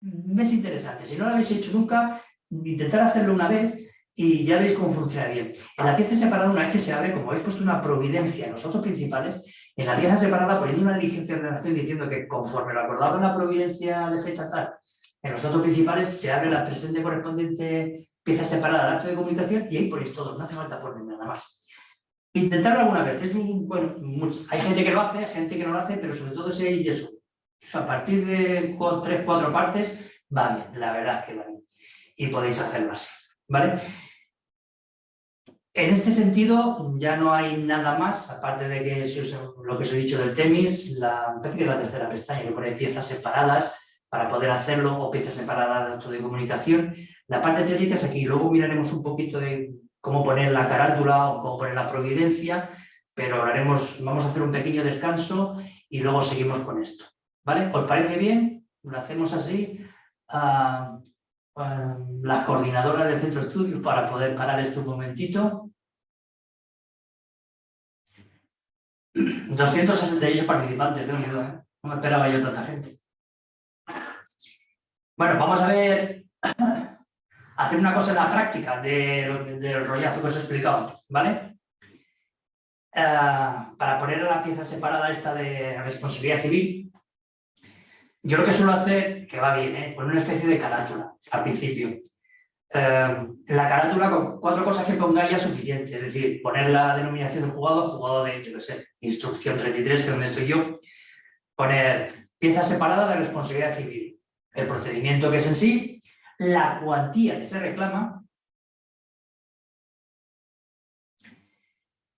es interesante. Si no lo habéis hecho nunca, intentar hacerlo una vez y ya veis cómo funciona bien. En la pieza separada, una vez que se abre, como habéis puesto una providencia en los otros principales, en la pieza separada poniendo una diligencia de relación diciendo que conforme lo acordado en la providencia de fecha tal, en los datos principales se abre la presente correspondiente pieza separada del acto de comunicación y ahí ponéis todo, no hace falta poner nada más. Intentarlo alguna vez, es un, bueno, hay gente que lo hace, gente que no lo hace, pero sobre todo si hay eso. A partir de tres, cuatro partes, va bien, la verdad es que va bien. Y podéis hacerlo así, ¿vale? En este sentido, ya no hay nada más, aparte de que lo que os he dicho del TEMIS, la, que la tercera pestaña, que pone piezas separadas, para poder hacerlo o piezas separadas de comunicación. La parte teórica es aquí, luego miraremos un poquito de cómo poner la carátula o cómo poner la providencia, pero haremos, vamos a hacer un pequeño descanso y luego seguimos con esto. ¿Vale? ¿Os parece bien? Lo hacemos así. Uh, la coordinadora del centro de estudios para poder parar esto un momentito. 268 participantes, ¿eh? no me esperaba yo tanta gente. Bueno, vamos a ver, hacer una cosa en la práctica del rollazo que os he explicado, ¿vale? Eh, para poner la pieza separada esta de responsabilidad civil, yo lo que suelo hacer, que va bien, ¿eh? poner una especie de carátula al principio. Eh, la carátula con cuatro cosas que pongáis ya suficiente, es decir, poner la denominación del jugador, jugador de, yo qué sé, instrucción 33, que es donde estoy yo, poner pieza separada de responsabilidad civil el procedimiento que es en sí, la cuantía que se reclama,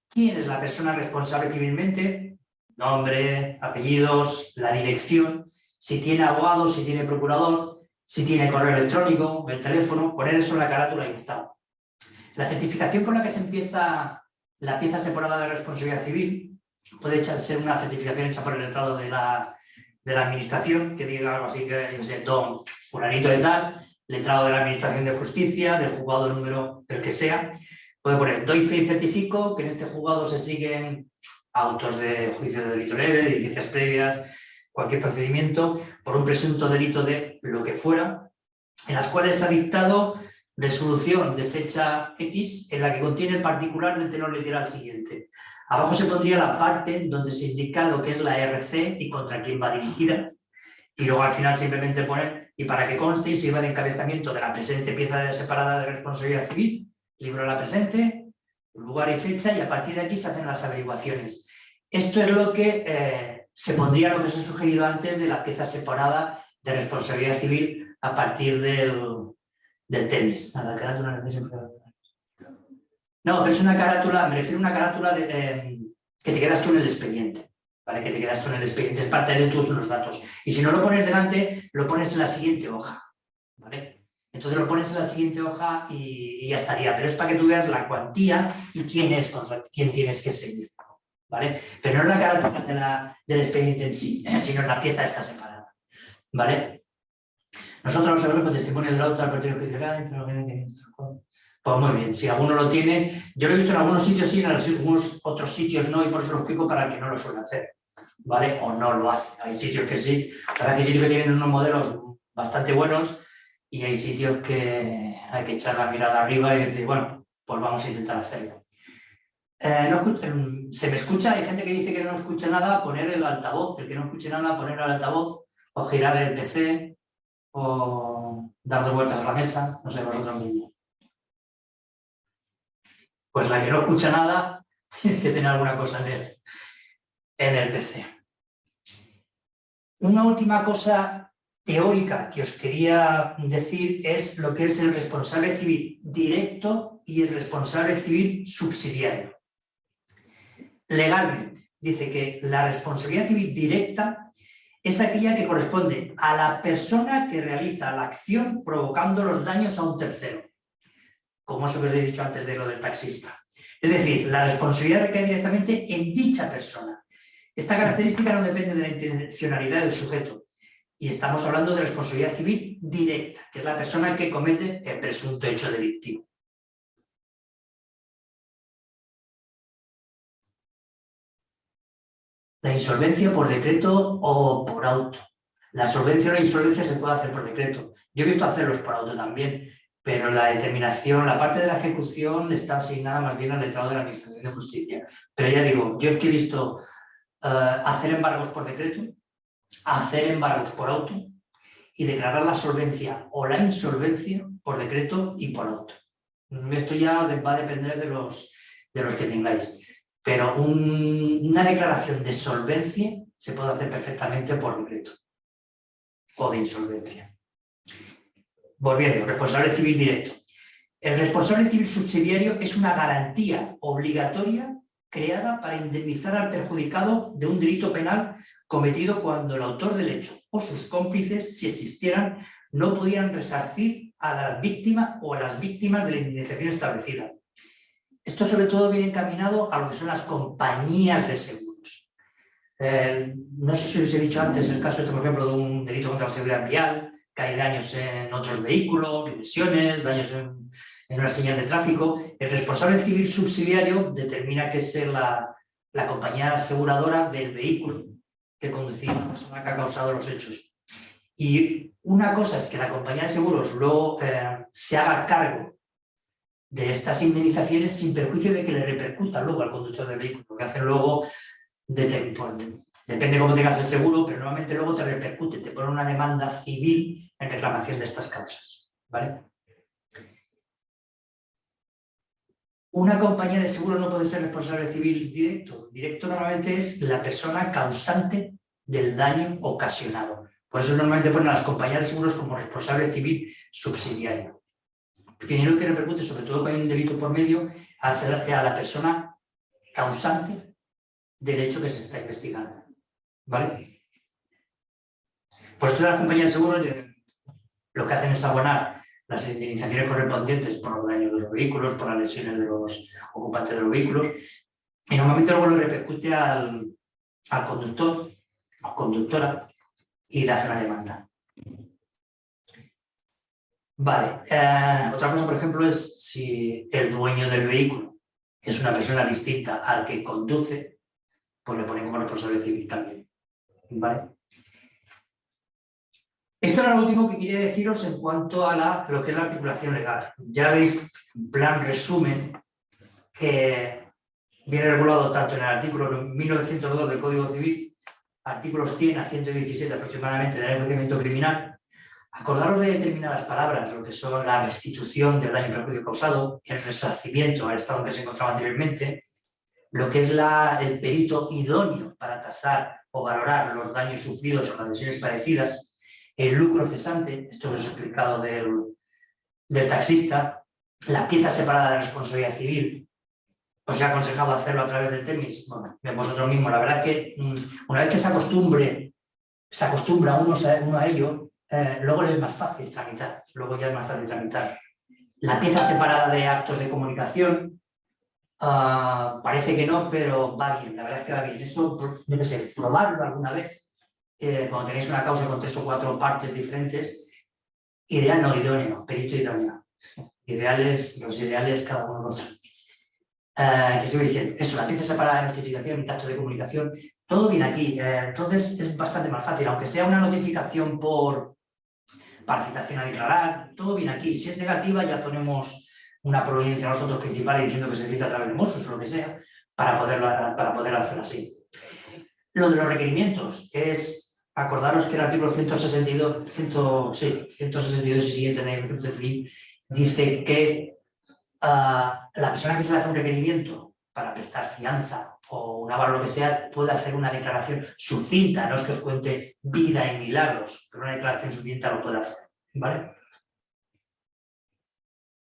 quién es la persona responsable civilmente, nombre, apellidos, la dirección, si tiene abogado, si tiene procurador, si tiene correo electrónico, el teléfono, poner eso en la carátula y está. La certificación con la que se empieza la pieza separada de responsabilidad civil puede ser una certificación hecha por el letrado de la de la administración, que diga algo así que, yo sé, don fulanito de tal, letrado de la administración de justicia, del juzgado número del que sea, puede poner, doy fe y certifico que en este juzgado se siguen autos de juicio de delito leve, diligencias previas, cualquier procedimiento por un presunto delito de lo que fuera, en las cuales se ha dictado resolución de fecha X en la que contiene el particular del tenor literal siguiente. Abajo se pondría la parte donde se indica lo que es la RC y contra quién va dirigida. Y luego al final simplemente poner y para que conste y sirva de encabezamiento de la presente pieza separada de responsabilidad civil, libro la presente, lugar y fecha, y a partir de aquí se hacen las averiguaciones. Esto es lo que eh, se pondría, lo que os he sugerido antes, de la pieza separada de responsabilidad civil a partir del, del tenis. la carátula No, pero es una carátula, me refiero a una carátula de, eh, que te quedas tú en el expediente. ¿vale? Que te quedas tú en el expediente, es parte de tus datos. Y si no lo pones delante, lo pones en la siguiente hoja. ¿vale? Entonces lo pones en la siguiente hoja y, ya estaría. Pero es para que tú veas la cuantía y quién es contra quién tienes que seguir. ¿vale? Pero no es la carátula del expediente en sí, sino la pieza está separada. ¿vale? Nosotros vamos a ver con testimonio del auto al partido judicial. Pues muy bien, si alguno lo tiene, yo lo he visto en algunos sitios sí, en algunos otros sitios no, y por eso lo explico para que no lo suele hacer, ¿vale? O no lo hace. Hay sitios que sí, hay sitios que tienen unos modelos bastante buenos y hay sitios que hay que echar la mirada arriba y decir, bueno, pues vamos a intentar hacerlo. Eh, em, se me escucha, hay gente que dice que no escucha nada, poner el altavoz, el que no escuche nada, poner el altavoz o girar el PC o dar dos vueltas a la mesa, no sé, vosotros mismos. Pues la que no escucha nada tiene que tener alguna cosa en el, en el PC. Una última cosa teórica que os quería decir es lo que es el responsable civil directo y el responsable civil subsidiario. Legalmente, dice que la responsabilidad civil directa es aquella que corresponde a la persona que realiza la acción provocando los daños a un tercero, como eso que os he dicho antes de lo del taxista. Es decir, la responsabilidad recae directamente en dicha persona. Esta característica no depende de la intencionalidad del sujeto, y estamos hablando de responsabilidad civil directa, que es la persona que comete el presunto hecho delictivo. La insolvencia por decreto o por auto. La solvencia o la insolvencia se puede hacer por decreto. Yo he visto hacerlos por auto también, pero la determinación, la parte de la ejecución está asignada más bien al letrado de la Administración de Justicia. Pero ya digo, yo es que he visto eh, hacer embargos por decreto, hacer embargos por auto y declarar la solvencia o la insolvencia por decreto y por auto. Esto ya va a depender de los, de los que tengáis. Pero una declaración de solvencia se puede hacer perfectamente por decreto o de insolvencia. Volviendo, responsable civil directo. El responsable civil subsidiario es una garantía obligatoria creada para indemnizar al perjudicado de un delito penal cometido cuando el autor del hecho o sus cómplices, si existieran, no podían resarcir a la víctima o a las víctimas de la indemnización establecida. Esto sobre todo viene encaminado a lo que son las compañías de seguros. Eh, no sé si os he dicho antes el caso, este, por ejemplo, de un delito contra la seguridad vial, que hay daños en otros vehículos, lesiones, daños en, una señal de tráfico. El responsable civil subsidiario determina que es la, compañía aseguradora del vehículo que conducía la persona que ha causado los hechos. Y una cosa es que la compañía de seguros luego eh, se haga cargo de estas indemnizaciones sin perjuicio de que le repercuta luego al conductor del vehículo, que hacen luego, de, depende cómo tengas el seguro, pero normalmente luego te repercute, te pone una demanda civil en reclamación de estas causas. ¿vale? Una compañía de seguro no puede ser responsable civil directo. Directo normalmente es la persona causante del daño ocasionado. Por eso normalmente ponen a las compañías de seguros como responsable civil subsidiario dinero que repercute, sobre todo cuando hay un delito por medio, a, ser, a la persona causante del hecho que se está investigando. ¿Vale? Pues todas las compañías de seguros lo que hacen es abonar las indemnizaciones correspondientes por los daños de los vehículos, por las lesiones de los ocupantes de los vehículos, y normalmente luego lo repercute al, al conductor o conductora y le hace una demanda. Vale, eh, otra cosa, por ejemplo, es si el dueño del vehículo es una persona distinta al que conduce, pues le ponen como responsable civil también. ¿Vale? Esto era lo último que quería deciros en cuanto a lo que es la articulación legal. Ya veis, plan resumen, que viene regulado tanto en el artículo 1902 del Código Civil, artículos 100 a 117 aproximadamente del procedimiento criminal, Acordaros de determinadas palabras, lo que son la restitución del daño y perjuicio causado, el resarcimiento al estado en que se encontraba anteriormente, lo que es el perito idóneo para tasar o valorar los daños sufridos o las lesiones parecidas, el lucro cesante, esto lo he explicado del, taxista, la pieza separada de la responsabilidad civil, os he aconsejado hacerlo a través del TEMIS, bueno, vosotros mismos, la verdad que mm, una vez que se acostumbre, se acostumbra uno a ello, eh, luego es más fácil tramitar, luego ya es más fácil tramitar. La pieza separada de actos de comunicación, ah, parece que no, pero va bien, la verdad es que va bien. Eso debe ser, probarlo alguna vez, eh, cuando tenéis una causa con tres o cuatro partes diferentes, ideal no idóneo, perito idóneo. Ideales, los ideales cada uno los. Eh, que sigo diciendo, eso, la pieza separada de notificación y acto de comunicación, todo viene aquí. Eh, entonces es bastante más fácil, aunque sea una notificación por para citación a declarar, todo viene aquí. Si es negativa ya ponemos una providencia a nosotros principales diciendo que se cita a través de Mossos o lo que sea, para poderlo, para poder hacer así. Lo de los requerimientos es, acordaros que el artículo 162, 162 y siguiente en el de dice que Ah, la persona que se le hace un requerimiento para prestar fianza o un avalo lo que sea, puede hacer una declaración sucinta, no es que os cuente vida y milagros, pero una declaración sucinta lo puede hacer. ¿vale?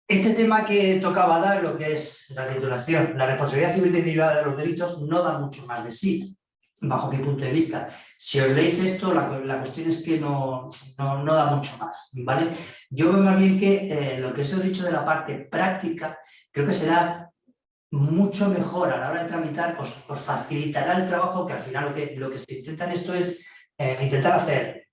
Este tema que tocaba dar, lo que es la titulación, la responsabilidad civil derivada de los delitos, no da mucho más de sí bajo mi punto de vista. Si os leéis esto, la, cuestión es que no, no, da mucho más, ¿vale? Yo veo más bien que eh, lo que os he dicho de la parte práctica, creo que será mucho mejor a la hora de tramitar, os, facilitará el trabajo, que al final lo que, lo que se intenta en esto es eh, intentar hacer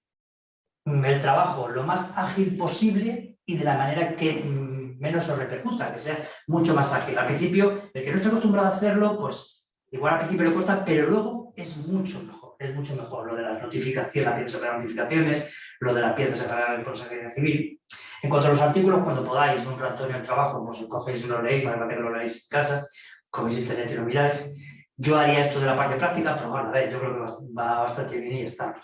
el trabajo lo más ágil posible y de la manera que mm, menos os repercuta, que sea mucho más ágil. Al principio, el que no esté acostumbrado a hacerlo, pues igual al principio le cuesta, pero luego es mucho mejor, es mucho mejor lo de las notificaciones, la pieza separada de notificaciones, lo de la pieza separada de consejería civil. En cuanto a los artículos, cuando podáis, un rato en el trabajo, pues cogéis y lo leéis, más que lo leéis en casa, cogéis internet y lo miráis. Yo haría esto de la parte práctica, pero bueno, a ver, yo creo que va bastante bien y está.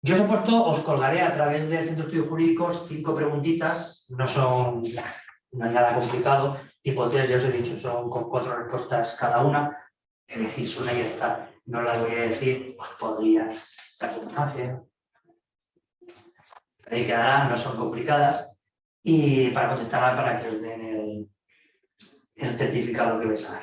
Yo os he puesto, os colgaré a través del Centro de Estudios Jurídicos cinco preguntitas, no son nada complicado, tipo tres, ya os he dicho, son con cuatro respuestas cada una, elegís una y ya está no las voy a decir, os podría circunstancia. Ahí quedarán, no son complicadas. Y para contestarla para que os den el, el certificado que vais a dar.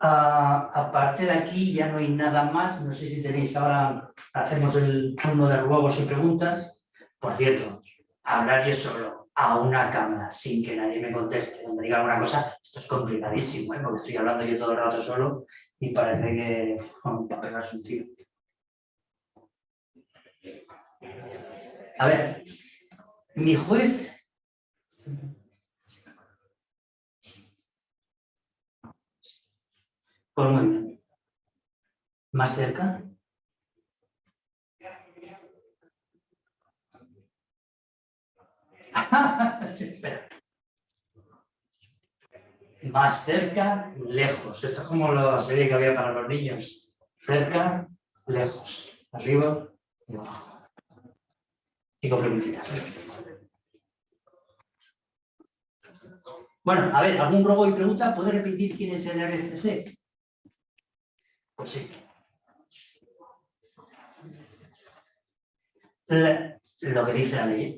Ah, aparte de aquí ya no hay nada más, no sé si tenéis ahora, hacemos el turno de ruegos y preguntas. Por cierto, hablar yo solo a una cámara sin que nadie me conteste me diga alguna cosa, esto es complicadísimo, ¿eh? porque estoy hablando yo todo el rato solo y parece que bueno, para pegarse un tiro. A ver, mi juez Por muy bien. ¿Más cerca? Espera más cerca, lejos. Esto es como la serie que había para los niños. Cerca, lejos. Arriba y abajo. Y preguntitas. Bueno, a ver, ¿algún robo y pregunta? ¿Puede repetir quién es el RCC? Pues sí. lo que dice la ley.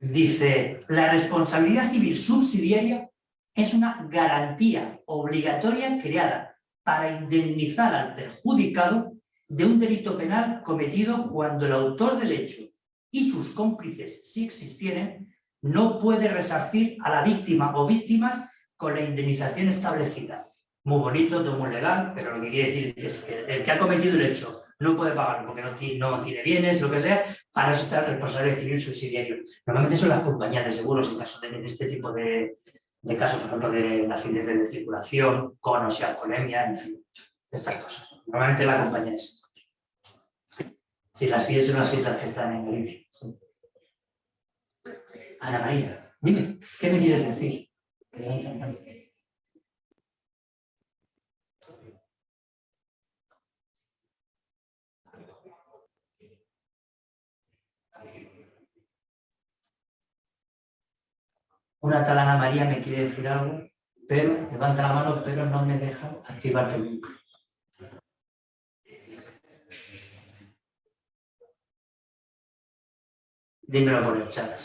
Dice, la responsabilidad civil subsidiaria es una garantía obligatoria creada para indemnizar al perjudicado de un delito penal cometido cuando el autor del hecho y sus cómplices, si existieren, no puede resarcir a la víctima o víctimas con la indemnización establecida. Muy bonito, todo muy legal, pero lo que quiere decir es que el que ha cometido el hecho no puede pagar porque no tiene, bienes, lo que sea, para eso está el responsable civil subsidiario. Normalmente son las compañías de seguros en caso de este tipo de, de casos, por ejemplo, de acidez de circulación, conos y alcoholemia, en fin, estas cosas. Normalmente la compañía es. Sí, las FIDES son las islas que están en Galicia. Ana María, dime, ¿qué me quieres decir? Una talana María me quiere decir algo, pero levanta la mano, pero no me deja activarte el micro. Dímelo por el chat.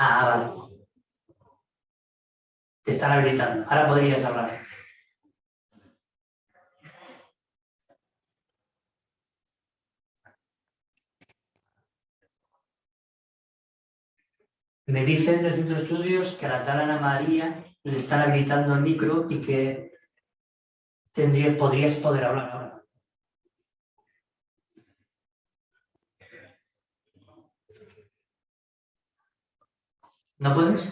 Ah, vale. Te están habilitando. Ahora podrías hablar. Me dicen del centro estudios que a la tal Ana María le están habilitando el micro y que tendría, podrías poder hablar ahora. ¿No puedes?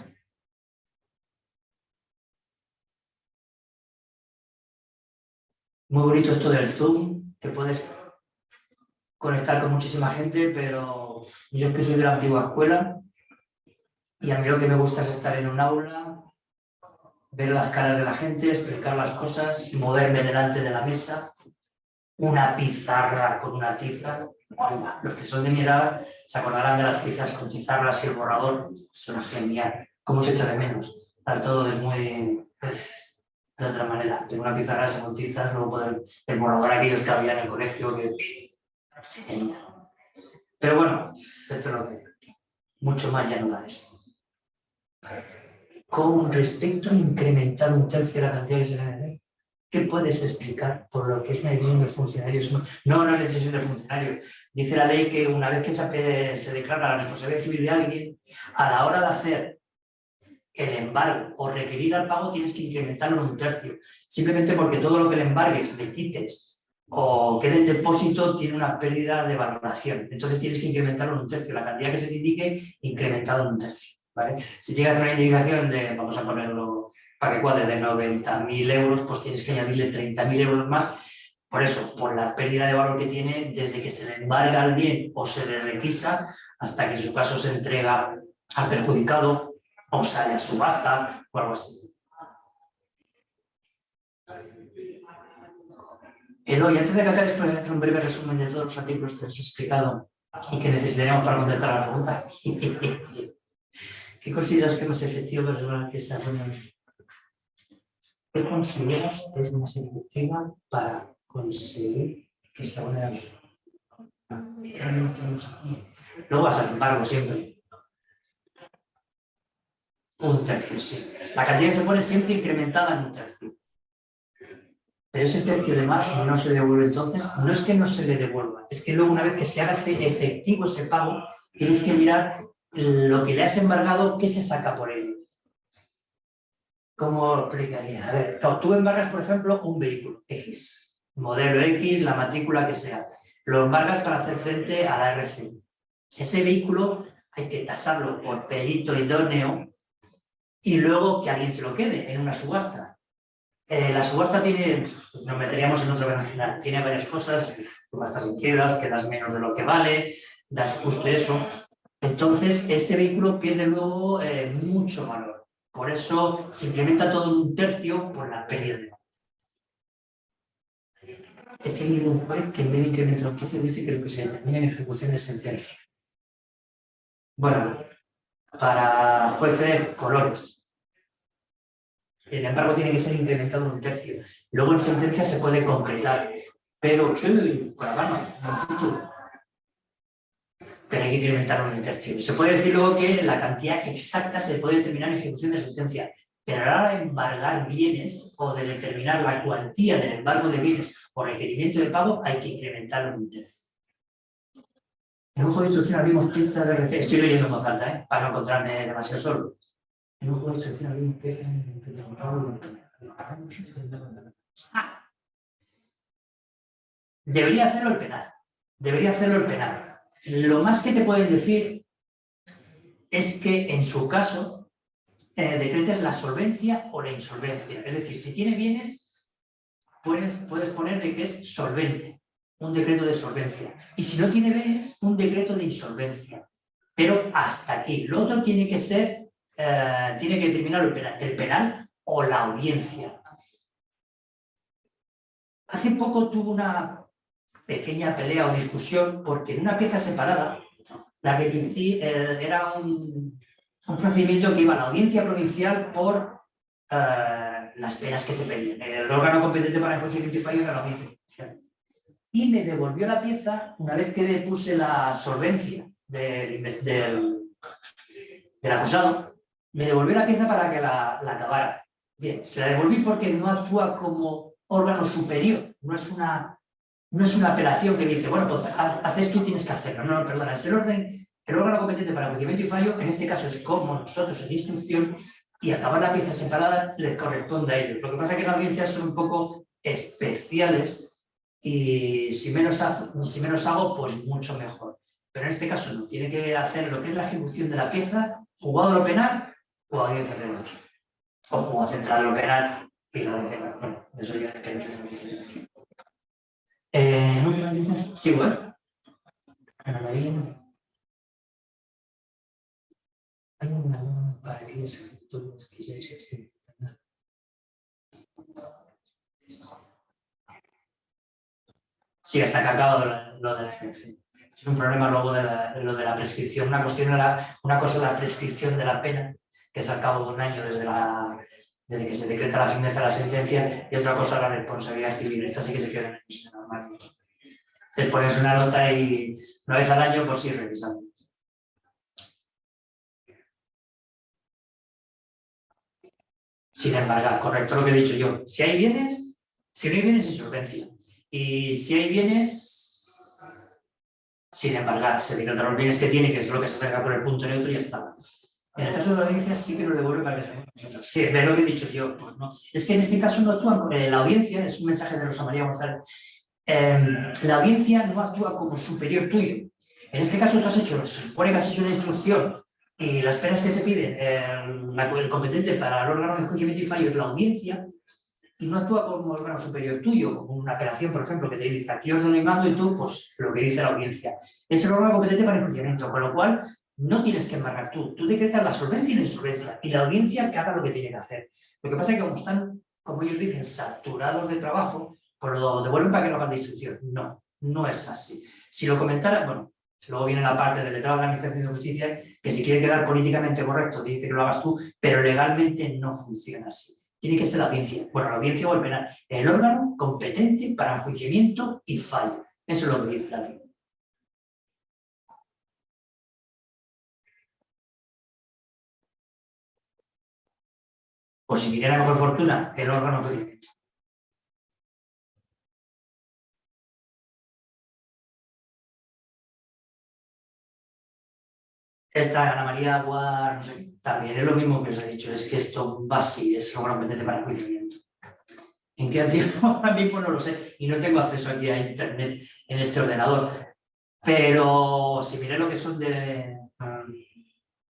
Muy bonito esto del Zoom, te puedes conectar con muchísima gente, pero yo es que soy de la antigua escuela y a mí lo que me gusta es estar en un aula, ver las caras de la gente, explicar las cosas, moverme delante de la mesa, una pizarra con una tiza. Los que son de mi edad se acordarán de las pizzas con pizarras y el borrador. Suena genial. ¿Cómo se echa de menos? Todo es muy... de otra manera. Tengo una pizarra con tizas, luego poder... El borrador aquellos que había en el colegio. Genial. Pero bueno, esto que... Mucho más ya no da eso con respecto a incrementar un tercio de la cantidad que se ¿Qué puedes explicar por lo que es una decisión del funcionario? No, es decisión del funcionario. Dice la ley que una vez que se, declara la responsabilidad civil de alguien, a la hora de hacer el embargo o requerir al pago tienes que incrementarlo en un tercio. Simplemente porque todo lo que le embargues, le quites o quede en depósito tiene una pérdida de valoración. Entonces tienes que incrementarlo en un tercio. La cantidad que se te indique, incrementado en un tercio. Si tienes una indicación de, vamos a ponerlo para que cuadre, de 90.000 euros, pues tienes que añadirle 30.000 euros más. Por eso, por la pérdida de valor que tiene desde que se le embarga al bien o se le requisa hasta que en su caso se entrega al perjudicado o sale a subasta o algo así. Eloy, antes de que acabes, puedes hacer un breve resumen de todos los artículos que os he explicado y que necesitaremos para contestar la pregunta. ¿Qué consideras que es más efectivo para que se ¿Qué consideras que es más efectiva para conseguir que se abone Realmente no vas al embargo siempre. Un tercio, sí. La cantidad que se pone siempre incrementada en un tercio. Pero ese tercio de más no se devuelve entonces, no es que no se le devuelva, es que luego una vez que se haga efectivo ese pago, tienes que mirar lo que le has embargado, ¿qué se saca por ello? ¿Cómo explicaría? A ver, tú embargas, por ejemplo, un vehículo X, modelo X, la matrícula que sea. Lo embargas para hacer frente a la RC. Ese vehículo hay que tasarlo por perito idóneo y luego que alguien se lo quede en una subasta. Eh, la subasta tiene, nos meteríamos en otro final, tiene varias cosas, subastas en quiebras, que das menos de lo que vale, das justo eso, entonces, este vehículo pierde luego eh, mucho valor. Por eso se incrementa todo un tercio por la pérdida de. He tenido un juez que en de incrementar un tercio dice que lo que se determina en ejecución es sentencia. Bueno, para jueces, colores. El embargo tiene que ser incrementado en un tercio. Luego en sentencia se puede concretar. Pero, con la mano, no pero hay que incrementar una tercio. Se puede decir luego que la cantidad exacta se puede determinar en ejecución de sentencia, pero a la hora de embargar bienes o de determinar la cuantía del embargo de bienes o requerimiento de pago, hay que incrementarlo en un tercio. En un juego de instrucción abrimos pieza de RC, estoy leyendo en voz alta, ¿eh? para no encontrarme demasiado solo. En un juego de instrucción abrimos pieza ah. Debería hacerlo el penal. Debería hacerlo el penal. Lo más que te pueden decir es que en su caso eh, decretes la solvencia o la insolvencia. Es decir, si tiene bienes, puedes, puedes poner de que es solvente. un decreto de solvencia. Y si no tiene bienes, un decreto de insolvencia. Pero hasta aquí. Lo otro tiene que ser, eh, tiene que terminar el penal, el penal o la audiencia. Hace poco tuvo una pequeña pelea o discusión porque en una pieza separada, la que eh, era un, procedimiento que iba a la audiencia provincial por eh, las penas que se pedían. El órgano competente para el y fallo era la audiencia provincial. Y me devolvió la pieza una vez que puse la solvencia del, del, acusado, me devolvió la pieza para que la, la acabara. Bien, se la devolví porque no actúa como órgano superior, no es una, no es una apelación que dice, bueno, pues haces tú, tienes que hacerlo. No, perdona, es el orden, el órgano competente para conocimiento y fallo, en este caso es como nosotros en instrucción, y acabar la pieza separada les corresponde a ellos. Lo que pasa es que las audiencias son un poco especiales y si menos, hago, pues mucho mejor. Pero en este caso no, tiene que hacer lo que es la ejecución de la pieza, jugado lo penal o audiencia penal. O jugado central lo penal y la audiencia penal. eso ya que eh, Sí, bueno. Hay una para que ya. Sí, hasta que ha acabado lo de la es un problema luego de, lo de la prescripción. Una, cuestión una cosa es la prescripción de la pena, que es al cabo de un año desde, la, desde que se decreta la firmeza de la sentencia, y otra cosa la responsabilidad civil. Esta sí que se queda en el normal. Entonces pones una nota y una vez al año, pues sí, revisando. Sin embargo, correcto lo que he dicho yo. Si hay bienes, si no hay bienes, insolvencia. Y si hay bienes, sin embargar, se decretan los bienes que tiene, que es lo que se saca por el punto neutro y ya está. En el caso de la audiencia sí que lo devuelve para que nosotros. Sí, ve lo que he dicho yo, pues no. Es que en este caso no actúan con la audiencia, es un mensaje de Rosa María González. Em, la audiencia no actúa como superior tuyo. En este caso tú has hecho, se supone que has hecho una instrucción y las penas que se piden, em, el competente para el órgano de enjuiciamiento y fallo es la audiencia, y no actúa como órgano superior tuyo, como una apelación, por ejemplo, que te dice aquí ordeno y mando y tú, pues lo que dice la audiencia. Es el órgano competente para el funcionamiento, con lo cual no tienes que embargar tú. Tú decretas la solvencia y la insolvencia y la audiencia que haga lo que tiene que hacer. Lo que pasa es que como están, como ellos dicen, saturados de trabajo, pues lo devuelven para que lo hagan de instrucción. No, no es así. Si lo comentara, bueno, luego viene la parte del letrado de la Administración de Justicia, que si quiere quedar políticamente correcto, dice que lo hagas tú, pero legalmente no funciona así tiene que ser la audiencia. Bueno, la audiencia o el penal. El órgano competente para enjuiciamiento y fallo. Eso es lo que dice la ley. O si la mejor fortuna, el órgano de enjuiciamiento. Esta Ana María Aguar, no sé, también es lo mismo que os he dicho, es que esto va así, es lo competente para el juiciamiento. ¿En qué tiempo? Ahora mismo no lo sé y no tengo acceso aquí a internet en este ordenador. Pero si miráis lo que son de... Um,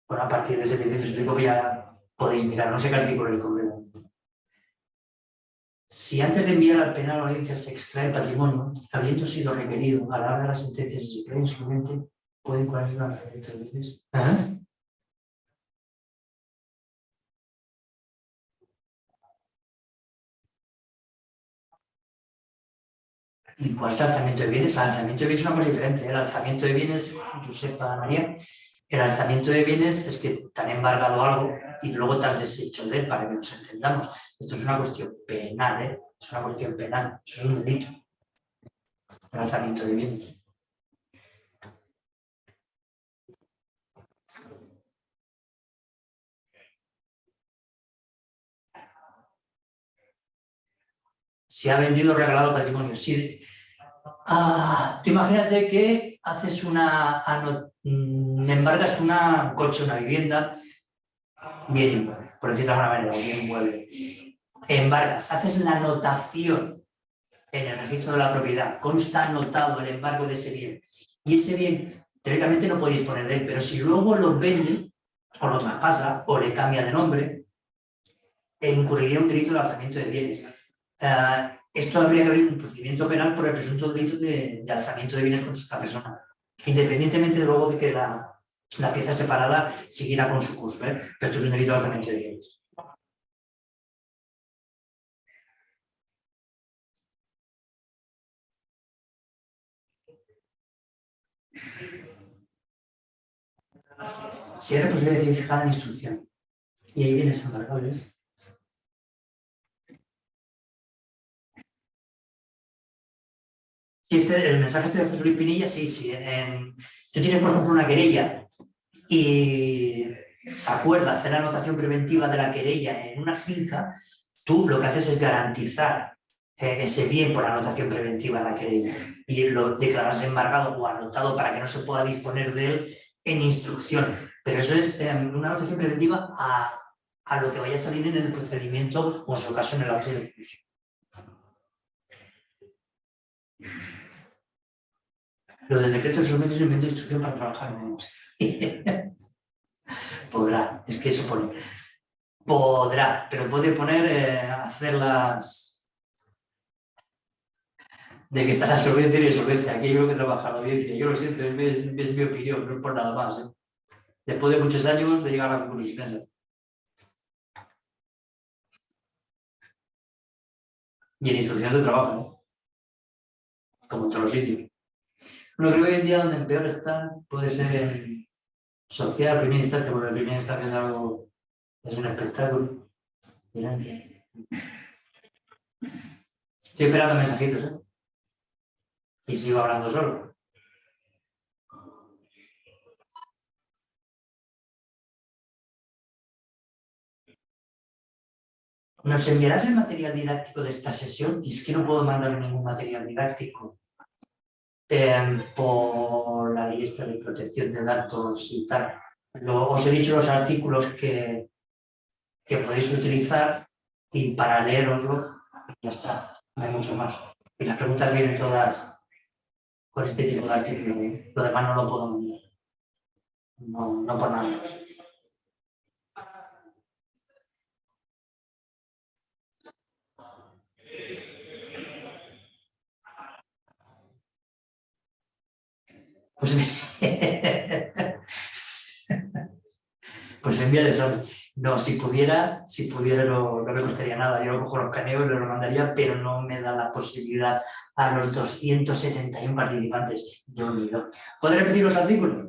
bueno, a partir de 700 y pico ya podéis mirar, no sé qué artículo el Congreso. Si antes de enviar al penal a la audiencia se extrae patrimonio, habiendo sido requerido a la hora de las sentencias y se cree insolvente, pueden cuál la de bienes. ¿Y cuál es el alzamiento de bienes? El alzamiento de bienes es una cosa diferente. El alzamiento de bienes, Josepa María, el alzamiento de bienes es que te han embargado algo y luego te has deshecho de él para que nos entendamos. Esto es una cuestión penal, ¿eh? Es una cuestión penal, eso es un delito. El alzamiento de bienes. Si ha vendido o regalado patrimonio. Si, ah, tú imagínate que haces una, mm, embargas una, un coche, una vivienda, bien por decirlo de alguna manera, bien inmueble. Embargas, haces la anotación en el registro de la propiedad, consta anotado el embargo de ese bien. Y ese bien, teóricamente no podéis poner de él, pero si luego lo vende, o lo traspasa, o le cambia de nombre, incurriría un delito de alzamiento de bienes. Eh, esto habría que abrir un procedimiento penal por el presunto delito de, alzamiento de bienes contra esta persona, independientemente de luego de que la, pieza separada siguiera con su curso, ¿eh? pero esto es un delito de alzamiento de bienes. Si hay posibilidad de fijar en instrucción y hay bienes embargables, Si este, el mensaje este de José Luis Pinilla, sí, sí. tú tienes, por ejemplo, una querella y se acuerda hacer la anotación preventiva de la querella en una finca, tú lo que haces es garantizar eh, ese bien por la anotación preventiva de la querella y lo declaras embargado o anotado para que no se pueda disponer de él en instrucción. Pero eso es eh, una anotación preventiva a, a, lo que vaya a salir en el procedimiento o en su caso en el auto de juicio. Lo del decreto de un de instrucción para trabajar menos. podrá, es que eso pone. Podrá, pero puede poner eh, hacerlas de que está la solvencia y solvencia. Aquí yo creo que trabaja la audiencia. Yo lo siento, es, mi opinión, no es por nada más. ¿eh? Después de muchos años de llegar a la conclusión. Y en instrucciones de trabajo, ¿no? como en todos los sitios. Lo creo que hoy en día donde peor están puede ser en social, primera instancia, porque la primera instancia es algo, es un espectáculo. Estoy esperando mensajitos, ¿eh? Y sigo hablando solo. ¿Nos enviarás el material didáctico de esta sesión? Y es que no puedo mandar ningún material didáctico. Em, por la lista de protección de datos y tal. os he dicho los artículos que, que podéis utilizar y para leeroslo ya está, no hay mucho más. Y las preguntas vienen todas con este tipo de artículos. Lo demás no lo puedo mandar. No, no por nada más. Pues, pues eso. No, si pudiera, si pudiera no, me costaría nada. Yo cojo los caneos y lo mandaría, pero no me da la posibilidad a los 271 participantes. Yo unido. ¿Puedes repetir los artículos?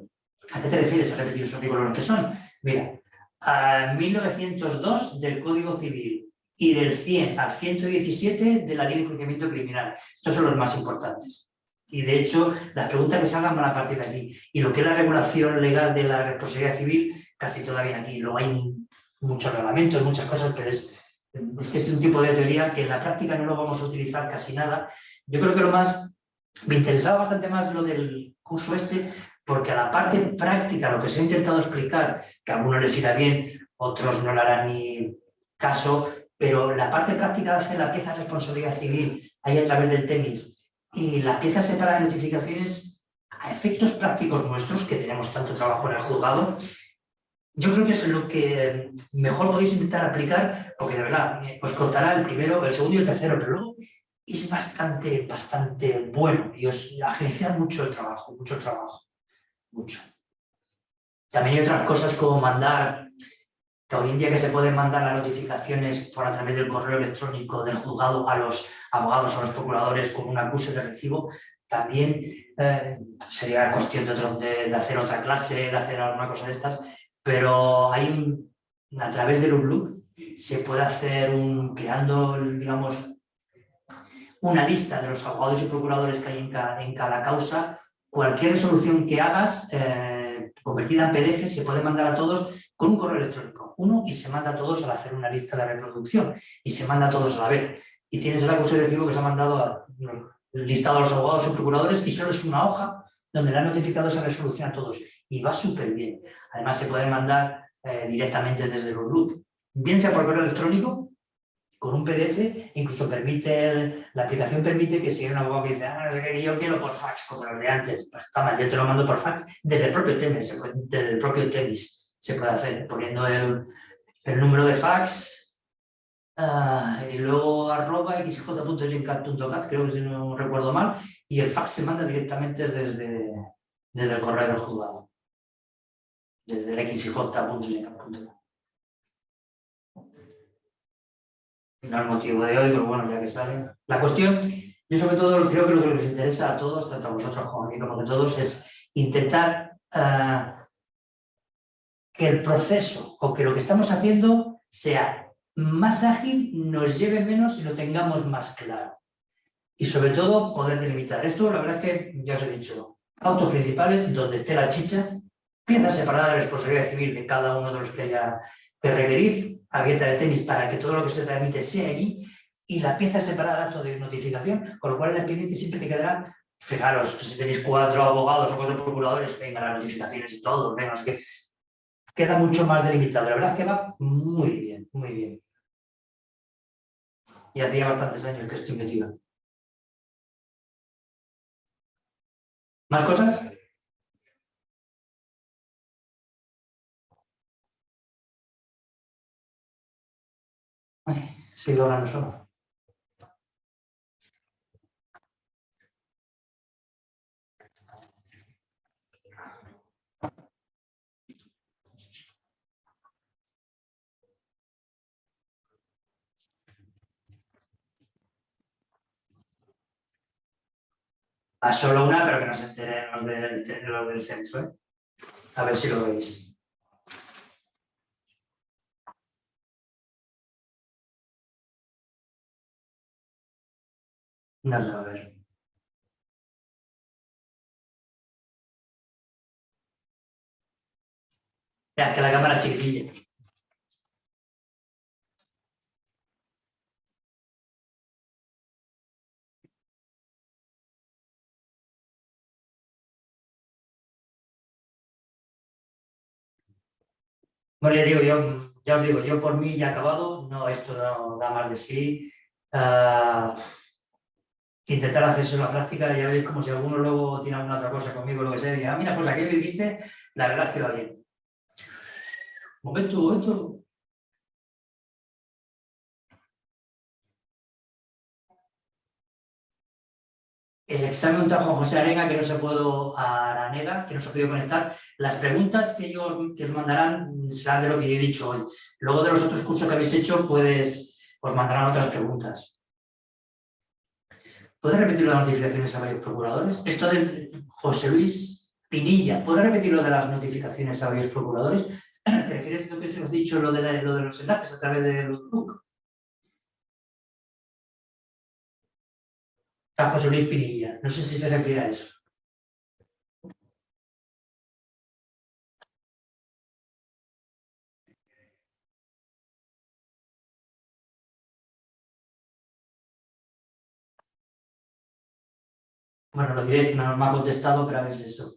¿A qué te refieres a repetir los artículos? ¿Los que son? Mira, a 1902 del Código Civil y del 100 al 117 de la Ley de Enjuiciamiento Criminal. Estos son los más importantes. Y de hecho, las preguntas que salgan van a partir de aquí. Y lo que es la regulación legal de la responsabilidad civil, casi todavía aquí. Luego hay muchos reglamentos, muchas cosas, pero es, es que es un tipo de teoría que en la práctica no lo vamos a utilizar casi nada. Yo creo que lo más, me interesaba bastante más lo del curso este, porque a la parte práctica, lo que se ha intentado explicar, que a algunos les irá bien, otros no le harán ni caso, pero la parte práctica de hacer la pieza de responsabilidad civil ahí a través del TEMIS y la pieza separada de notificaciones a efectos prácticos nuestros, que tenemos tanto trabajo en el juzgado, yo creo que es lo que mejor podéis intentar aplicar, porque de verdad os costará el primero, el segundo y el tercero, pero luego es bastante, bastante bueno y os agencia mucho el trabajo, mucho trabajo, mucho. También hay otras cosas como mandar hoy en día que se pueden mandar las notificaciones por a través del correo electrónico del juzgado a los abogados o a los procuradores con un acuse de recibo, también eh, sería cuestión de, hacer otra clase, de hacer alguna cosa de estas, pero hay a través del UBLU se puede hacer creando, digamos, una lista de los abogados y procuradores que hay en cada, causa, cualquier resolución que hagas eh, convertida en PDF se puede mandar a todos con un correo electrónico, uno, y se manda a todos al hacer una lista de reproducción, y se manda a todos a la vez. Y tienes el acuse de recibo que se ha mandado a, listado a los abogados o procuradores, y solo es una hoja donde le han notificado esa resolución a todos. Y va súper bien. Además, se puede mandar eh, directamente desde el root, bien sea por correo electrónico, con un PDF, incluso permite, la aplicación permite que si hay un abogado que dice, ah, no sé qué, yo quiero por fax, como lo de antes, pues está mal, yo te lo mando por fax desde el propio Temis, desde el propio Temis se puede hacer poniendo el, número de fax ah, y luego arroba xj.gencat.cat, creo que si no recuerdo mal, y el fax se manda directamente desde, desde el correo del juzgado, desde el xj.gencat.cat. No el motivo de hoy, pero bueno, ya que sale. La cuestión, yo sobre todo creo que lo que nos interesa a todos, tanto a vosotros como a mí, como a todos, es intentar ah, que el proceso o que lo que estamos haciendo sea más ágil, nos lleve menos y lo tengamos más claro. Y sobre todo poder delimitar. Esto la verdad es que ya os he dicho, autos principales donde esté la chicha, piezas separadas de responsabilidad civil de cada uno de los que haya que requerir, abierta de tenis para que todo lo que se transmite sea allí y la pieza separada acto de notificación, con lo cual el expediente siempre te quedará, fijaros, si tenéis cuatro abogados o cuatro procuradores, venga las notificaciones y todo, venga, que queda mucho más delimitado. La verdad es que va muy bien, muy bien. Y hacía bastantes años que estoy metido. ¿Más cosas? Ay, sigo hablando solo. A solo una, pero que no se enteren los del, centro. ¿eh? A ver si lo veis. Sé, a ver. Ya, que la cámara chiquitilla. Bueno, ya digo, yo, ya os digo, yo por mí ya he acabado, no, esto no da más de sí. Uh, intentar hacerse una práctica, ya veis como si alguno luego tiene alguna otra cosa conmigo, lo que sea, y diga, ah, mira, pues aquello que dijiste, la verdad es que va bien. Momento, momento. El examen de Juan José Arena, que no se puedo Aranega, que no se ha podido conectar. Las preguntas que, ellos, que os mandarán serán de lo que yo he dicho hoy. Luego de los otros cursos que habéis hecho, pues os mandarán otras preguntas. ¿Puede repetir las notificaciones a varios procuradores? Esto de José Luis Pinilla, ¿puede repetir lo de las notificaciones a varios procuradores? ¿Te refieres a lo que os he dicho, lo de, lo de los enlaces a través de Outlook? A José Luis Pinilla, no sé si se refiere a eso. Bueno, lo diré, no me ha contestado, pero a ver si eso.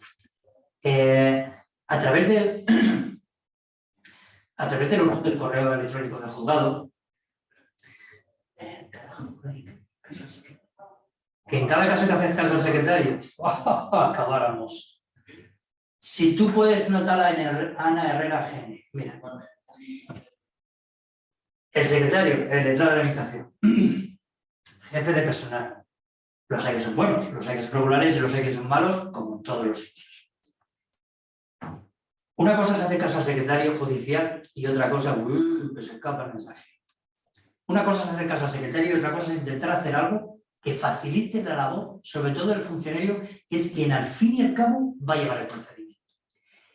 Eh, a través del a través del, del correo electrónico del juzgado, que en cada caso que haces caso al secretario, acabáramos. Si tú puedes notar a Ana Herrera Gene, mira, el secretario, el letrado de la administración, jefe de personal, los hay que son buenos, los hay que son regulares y los hay que son malos, como en todos los sitios. Una cosa es hacer caso al secretario judicial y otra cosa, uy, que se escapa el mensaje. Una cosa es hacer caso al secretario y otra cosa es intentar hacer algo que facilite la labor, sobre todo del funcionario, que es quien al fin y al cabo va a llevar el procedimiento.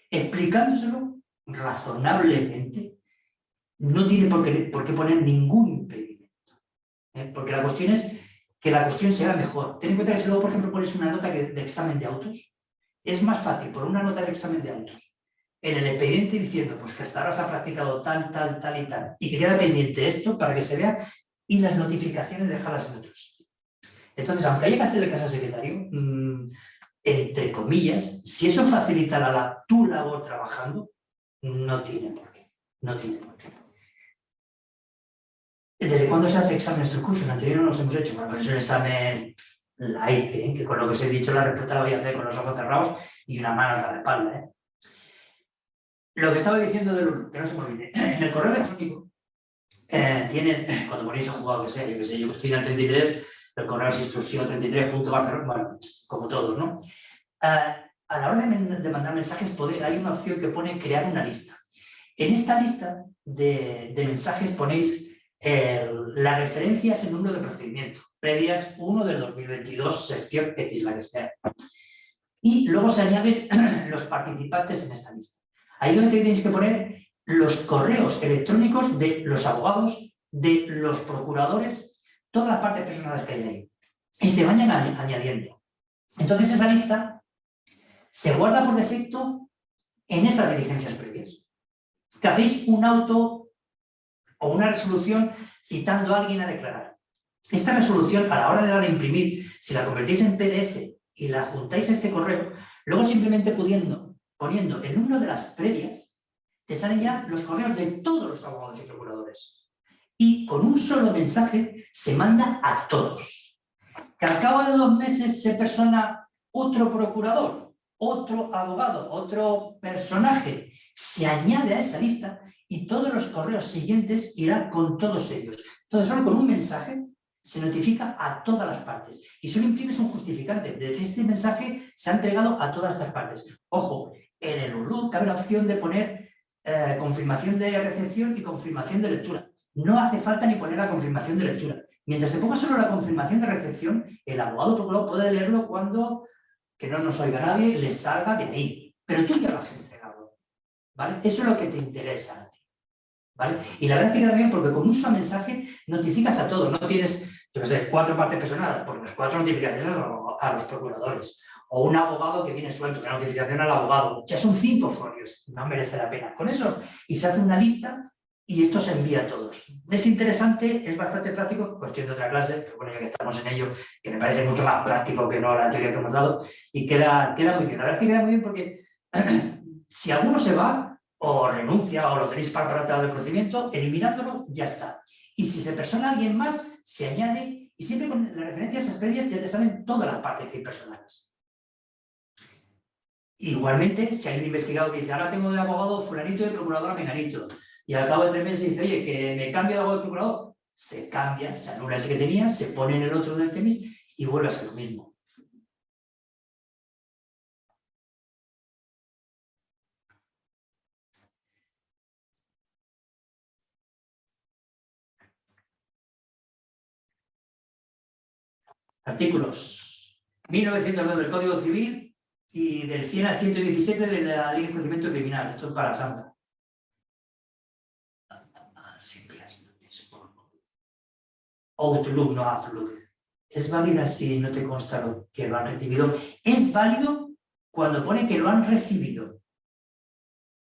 Explicándoselo razonablemente, no tiene por qué, poner ningún impedimento. ¿eh? Porque la cuestión es que la cuestión sea mejor. Ten en cuenta que si luego, por ejemplo, pones una nota de examen de autos, es más fácil por una nota de examen de autos en el expediente diciendo pues que hasta ahora se ha practicado tal, tal, tal y tal, y que queda pendiente esto para que se vea, y las notificaciones dejarlas en otros. Entonces, aunque haya que hacerle caso al secretario, mm, entre comillas, si eso facilita la, tu labor trabajando, no tiene por qué. No tiene por qué. ¿Desde cuándo se hace examen estos cursos? En anterior no los hemos hecho. Bueno, pues es un examen light, ¿eh? que con lo que os he dicho la respuesta la voy a hacer con los ojos cerrados y una mano hasta la espalda. ¿eh? Lo que estaba diciendo de que no se me olvide, en el correo electrónico eh, tienes, cuando ponéis el jugado que sea, yo que sé, yo estoy en el 33, el correo es instrucción 33.barcelona, bueno, como todos, ¿no? Eh, a la hora de, mandar mensajes hay una opción que pone crear una lista. En esta lista de, mensajes ponéis la referencia es el número de procedimiento, previas 1 del 2022, sección X, la que sea. Y luego se añaden los participantes en esta lista. Ahí donde tenéis que poner los correos electrónicos de los abogados, de los procuradores, todas las partes personales que hay ahí. Y se vayan añadiendo. Entonces esa lista se guarda por defecto en esas diligencias previas. Que hacéis un auto o una resolución citando a alguien a declarar. Esta resolución, a la hora de dar a imprimir, si la convertís en PDF y la juntáis a este correo, luego simplemente pudiendo, poniendo el número de las previas, te salen ya los correos de todos los abogados y procuradores. Y con un solo mensaje se manda a todos. Que al cabo de dos meses se persona otro procurador, otro abogado, otro personaje, se añade a esa lista y todos los correos siguientes irán con todos ellos. Entonces, solo con un mensaje se notifica a todas las partes. Y solo imprimes un justificante de que este mensaje se ha entregado a todas estas partes. Ojo, en el URLU cabe la opción de poner eh, confirmación de recepción y confirmación de lectura. No hace falta ni poner la confirmación de lectura. Mientras se ponga solo la confirmación de recepción, el abogado procurador puede leerlo cuando, que no nos oiga nadie, le salga de ahí. Pero tú ya lo has entregado. ¿vale? Eso es lo que te interesa a ti. ¿vale? Y la verdad es que bien porque con un solo mensaje notificas a todos. No tienes, yo cuatro partes personales, porque las cuatro notificaciones a los procuradores o un abogado que viene suelto, una notificación al abogado, ya son cinco folios, no merece la pena. Con eso, y se hace una lista y esto se envía a todos. Es interesante, es bastante práctico, cuestión de otra clase, pero bueno, ya que estamos en ello, que me parece mucho más práctico que no la teoría que hemos dado, y queda, queda muy bien. La verdad es que queda muy bien porque si alguno se va, o renuncia, o lo tenéis para el procedimiento, eliminándolo, ya está. Y si se persona alguien más, se añade, y siempre con la referencia a esas previas ya te salen todas las partes que hay personales. Igualmente, si hay un investigado que dice, ahora tengo de abogado fulanito y de procurador a menganito, y al cabo de tres meses dice, oye, que me cambia de abogado de procurador, se cambia, se anula ese que tenía, se pone en el otro del temis y vuelve a ser lo mismo. Artículos 1902 del Código Civil y del 100 al 117 de la Ley de Procedimiento Criminal. Esto es para Santa. Outlook, no Outlook. Es válida si no te consta lo que lo han recibido. Es válido cuando pone que lo han recibido.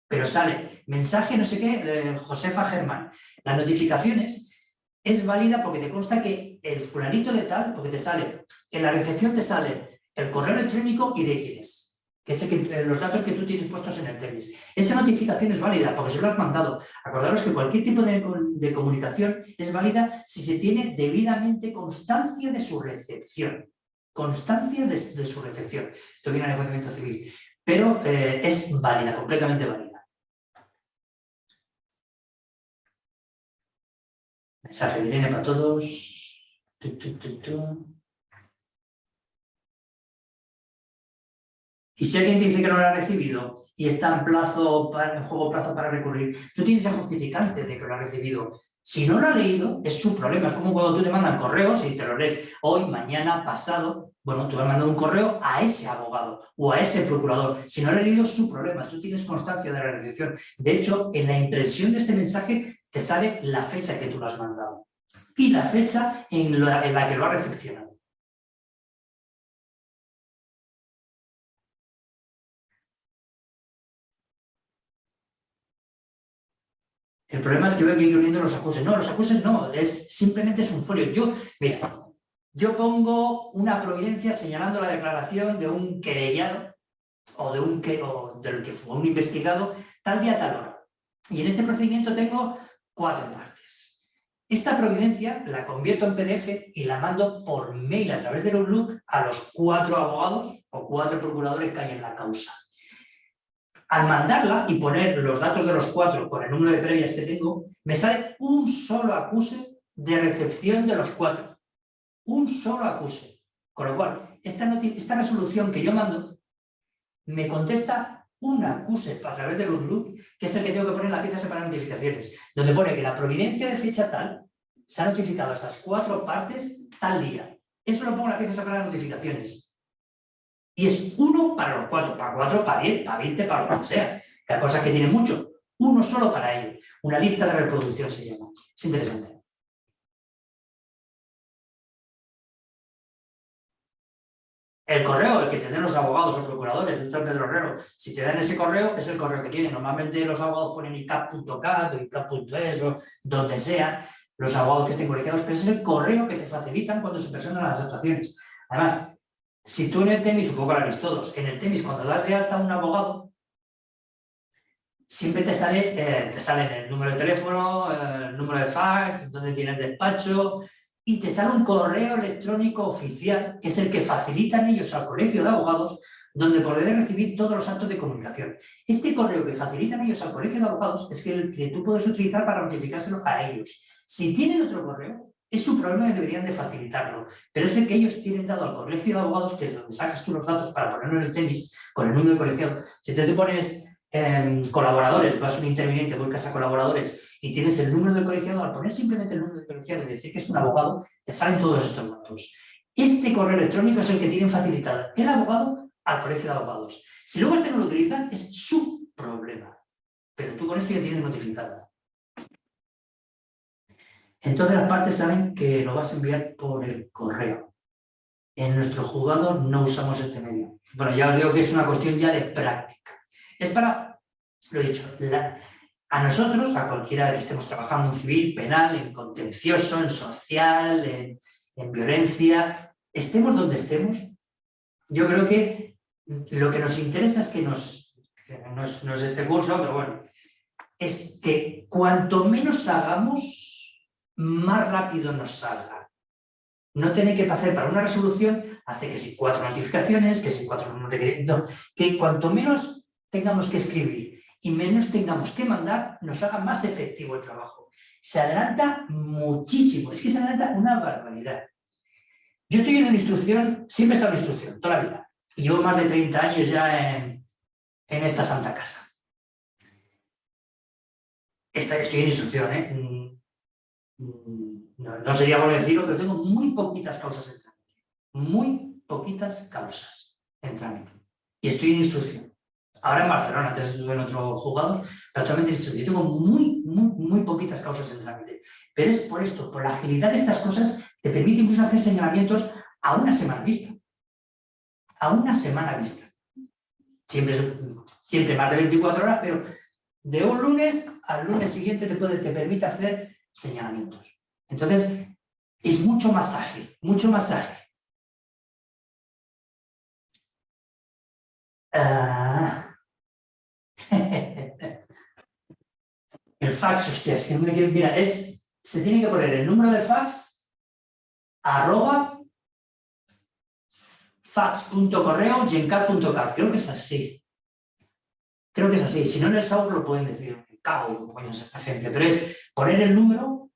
Pero sale mensaje no sé qué, Josefa Germán. Las notificaciones es válida porque te consta que el fulanito de tal, porque te sale, en la recepción te sale el correo electrónico y de quién es, que es eh, los datos que tú tienes puestos en el tenis. Esa notificación es válida porque se lo has mandado. Acordaros que cualquier tipo de, comunicación es válida si se tiene debidamente constancia de su recepción. Constancia de, su recepción. Esto viene en el procedimiento civil. Pero eh, es válida, completamente válida. Mensaje de Irene para todos. Y si alguien te dice que no lo ha recibido y está en, plazo para, en juego plazo para recurrir, tú tienes el justificante de que lo ha recibido. Si no lo ha leído, es su problema. Es como cuando tú te mandan correos y te lo lees hoy, mañana, pasado. Bueno, tú vas a mandar un correo a ese abogado o a ese procurador. Si no lo ha leído, es su problema. Tú tienes constancia de la recepción. De hecho, en la impresión de este mensaje te sale la fecha que tú lo has mandado y la fecha en la, en la que lo ha recepcionado. El problema es que veo que ir uniendo los acuses. No, los acuses no, es, simplemente es un folio. Yo, mira, yo pongo una providencia señalando la declaración de un querellado o, de un, o del que fue un investigado tal día, tal hora. Y en este procedimiento tengo cuatro partes. Esta providencia la convierto en PDF y la mando por mail a través del Outlook a los cuatro abogados o cuatro procuradores que hay en la causa. Al mandarla y poner los datos de los cuatro con el número de previas que tengo, me sale un solo acuse de recepción de los cuatro. Un solo acuse. Con lo cual, esta, resolución que yo mando me contesta un acuse a través del Outlook, que es el que tengo que poner en la pieza separada de notificaciones, donde pone que la providencia de fecha tal se ha notificado a esas cuatro partes tal día. Eso lo pongo en la pieza separada de notificaciones. Y es uno para los cuatro, para cuatro, para diez, para veinte, para lo que sea. Cada cosa que tiene mucho. Uno solo para ello. Una lista de reproducción se llama. Es interesante. El correo, el que te den los abogados o procuradores dentro del Pedro si te dan ese correo, es el correo que tienen. Normalmente los abogados ponen icap.cat o icap.es o donde sea, los abogados que estén colegiados, pero es el correo que te facilitan cuando se presentan las actuaciones. Además, si tú en el temis, supongo que lo habéis todos, en el temis cuando das de alta a un abogado, siempre te sale, eh, te sale el número de teléfono, el número de fax, donde tienes despacho, y te sale un correo electrónico oficial, que es el que facilitan ellos al colegio de abogados, donde podrás recibir todos los actos de comunicación. Este correo que facilitan ellos al colegio de abogados es el que tú puedes utilizar para notificárselo a ellos. Si tienen otro correo, es su problema y deberían de facilitarlo, pero es el que ellos tienen dado al colegio de abogados, que es donde sacas tú los datos para ponerlo en el tenis, con el número de colegiado. Si te, te pones em, colaboradores, vas a un interviniente, buscas a colaboradores y tienes el número del colegiado, al poner simplemente el número del colegiado y decir que es un abogado, te salen todos estos datos. Este correo electrónico es el que tienen facilitado el abogado al colegio de abogados. Si luego este no lo utilizan, es su problema. Pero tú con esto ya tienes notificada. Entonces las partes saben que lo vas a enviar por el correo. En nuestro juzgado no usamos este medio. Bueno, ya os digo que es una cuestión ya de práctica. Es para, lo he dicho, a nosotros, a cualquiera que estemos trabajando en civil, penal, en contencioso, en social, en, en violencia, estemos donde estemos, yo creo que lo que nos interesa es que nos, no es, este curso, pero bueno, es que cuanto menos hagamos, más rápido nos salga. No tener que hacer para una resolución, hace que si cuatro notificaciones, que si cuatro... No, que cuanto menos tengamos que escribir y menos tengamos que mandar, nos haga más efectivo el trabajo. Se adelanta muchísimo, es que se adelanta una barbaridad. Yo estoy en una instrucción, siempre he estado en instrucción, toda la vida. Y llevo más de 30 años ya en, esta santa casa. Estoy en instrucción, ¿eh? Mm, no, sería bueno decirlo, pero tengo muy poquitas causas en trámite. Muy poquitas causas en trámite. Y estoy en instrucción. Ahora en Barcelona, antes estuve en otro jugador, pero actualmente en instrucción. Tengo muy, muy, muy poquitas causas en trámite. Pero es por esto, por la agilidad de estas cosas, te permite incluso hacer señalamientos a una semana vista a una semana vista. Siempre, siempre más de 24 horas, pero de un lunes al lunes siguiente te, puede, te permite hacer señalamientos. Entonces, es mucho más ágil, mucho más ágil. Ah. el fax, hostia, es que no me quiero... Mira, es, se tiene que poner el número de fax arroba fax.correo gencat.cat. Creo que es así. Creo que es así. Si no en el SAUR lo pueden decir. Cago coños esta gente. Pero es poner el número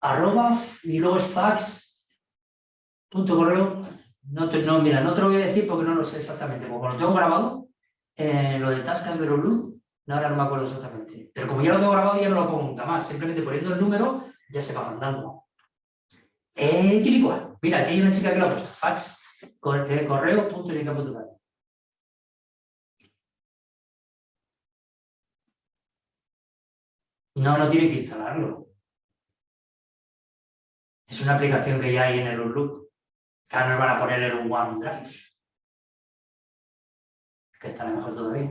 arroba y luego es fax.correo. No, no, mira, no te lo voy a decir porque no lo sé exactamente. Como lo tengo grabado, eh, lo de tascas de no, ahora no me acuerdo exactamente. Pero como ya lo tengo grabado, ya no lo pongo nunca más. Simplemente poniendo el número, ya se va mandando. Eh, Mira, aquí hay una chica que lo ha puesto, fax, eh, correo, punto y No, no tienen que instalarlo. Es una aplicación que ya hay en el Outlook. Ahora nos van a poner un OneDrive. Que estará mejor todavía.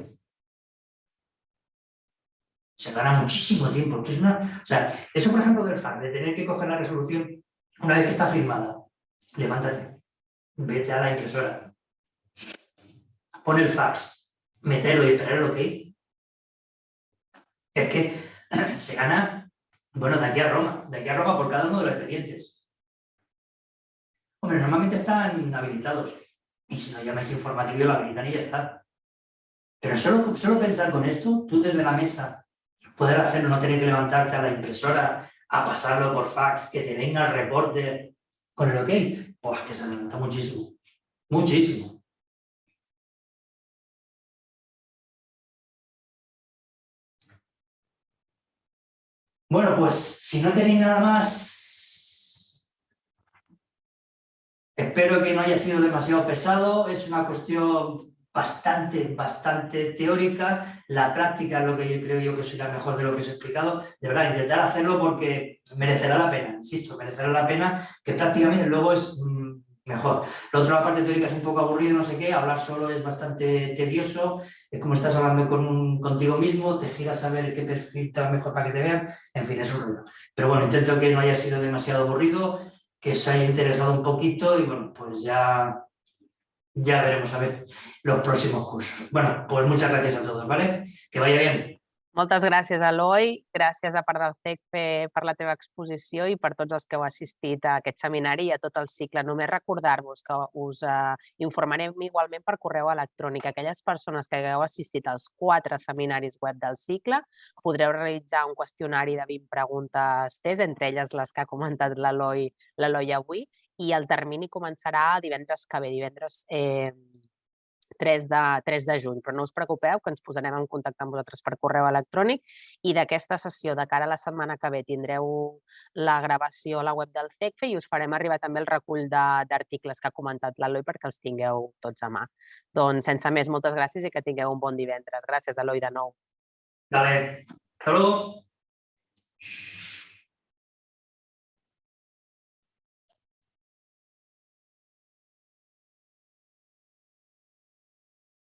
Se gana muchísimo tiempo. es una, o sea, eso, por ejemplo, del FAR, de tener que coger la resolución una vez que está firmada, levántate, vete a la impresora, pon el fax, metelo y esperar el ok. Es que se gana, bueno, de aquí a Roma, de aquí a Roma por cada uno de los expedientes. Hombre, normalmente están habilitados. Y si no llamáis informativo, lo habilitan y ya está. Pero solo, solo pensar con esto, tú desde la mesa, poder hacerlo, no tener que levantarte a la impresora, a pasarlo por fax, que te venga el reporte con el ok, pues que se adelanta muchísimo, muchísimo. Bueno, pues si no tenéis nada más, espero que no haya sido demasiado pesado, es una cuestión bastante, bastante teórica, la práctica es lo que yo creo yo que será mejor de lo que os he explicado, de verdad, intentar hacerlo porque merecerá la pena, insisto, merecerá la pena, que prácticamente luego es mejor. Lo otro, la parte teórica es un poco aburrido, no sé qué, hablar solo es bastante tedioso, es como estás hablando con contigo mismo, te giras a ver qué perfil te mejor para que te vean, en fin, es un ruido. Pero bueno, intento que no haya sido demasiado aburrido, que os haya interesado un poquito y bueno, pues ya, ya veremos a ver los próximos cursos. Bueno, pues muchas gracias a todos, ¿vale? Que vaya bien. Moltes gràcies, Eloi. Gràcies a part del CECFE per la teva exposició i per tots els que heu assistit a aquest seminari i a tot el cicle. Només recordar-vos que us eh, informarem igualment per correu electrònic. Aquelles persones que hagueu assistit als quatre seminaris web del cicle podreu realitzar un qüestionari de 20 preguntes test, entre elles les que ha comentat l'Eloi avui, i el termini començarà divendres que ve, divendres eh, 3 de, 3 de juny, però no us preocupeu que ens posarem en contacte amb vosaltres per correu electrònic i d'aquesta sessió de cara a la setmana que ve tindreu la gravació a la web del CECFE i us farem arribar també el recull d'articles que ha comentat l'Eloi perquè els tingueu tots a mà. Doncs sense més, moltes gràcies i que tingueu un bon divendres. Gràcies, Eloi, de nou. Vale. Luego.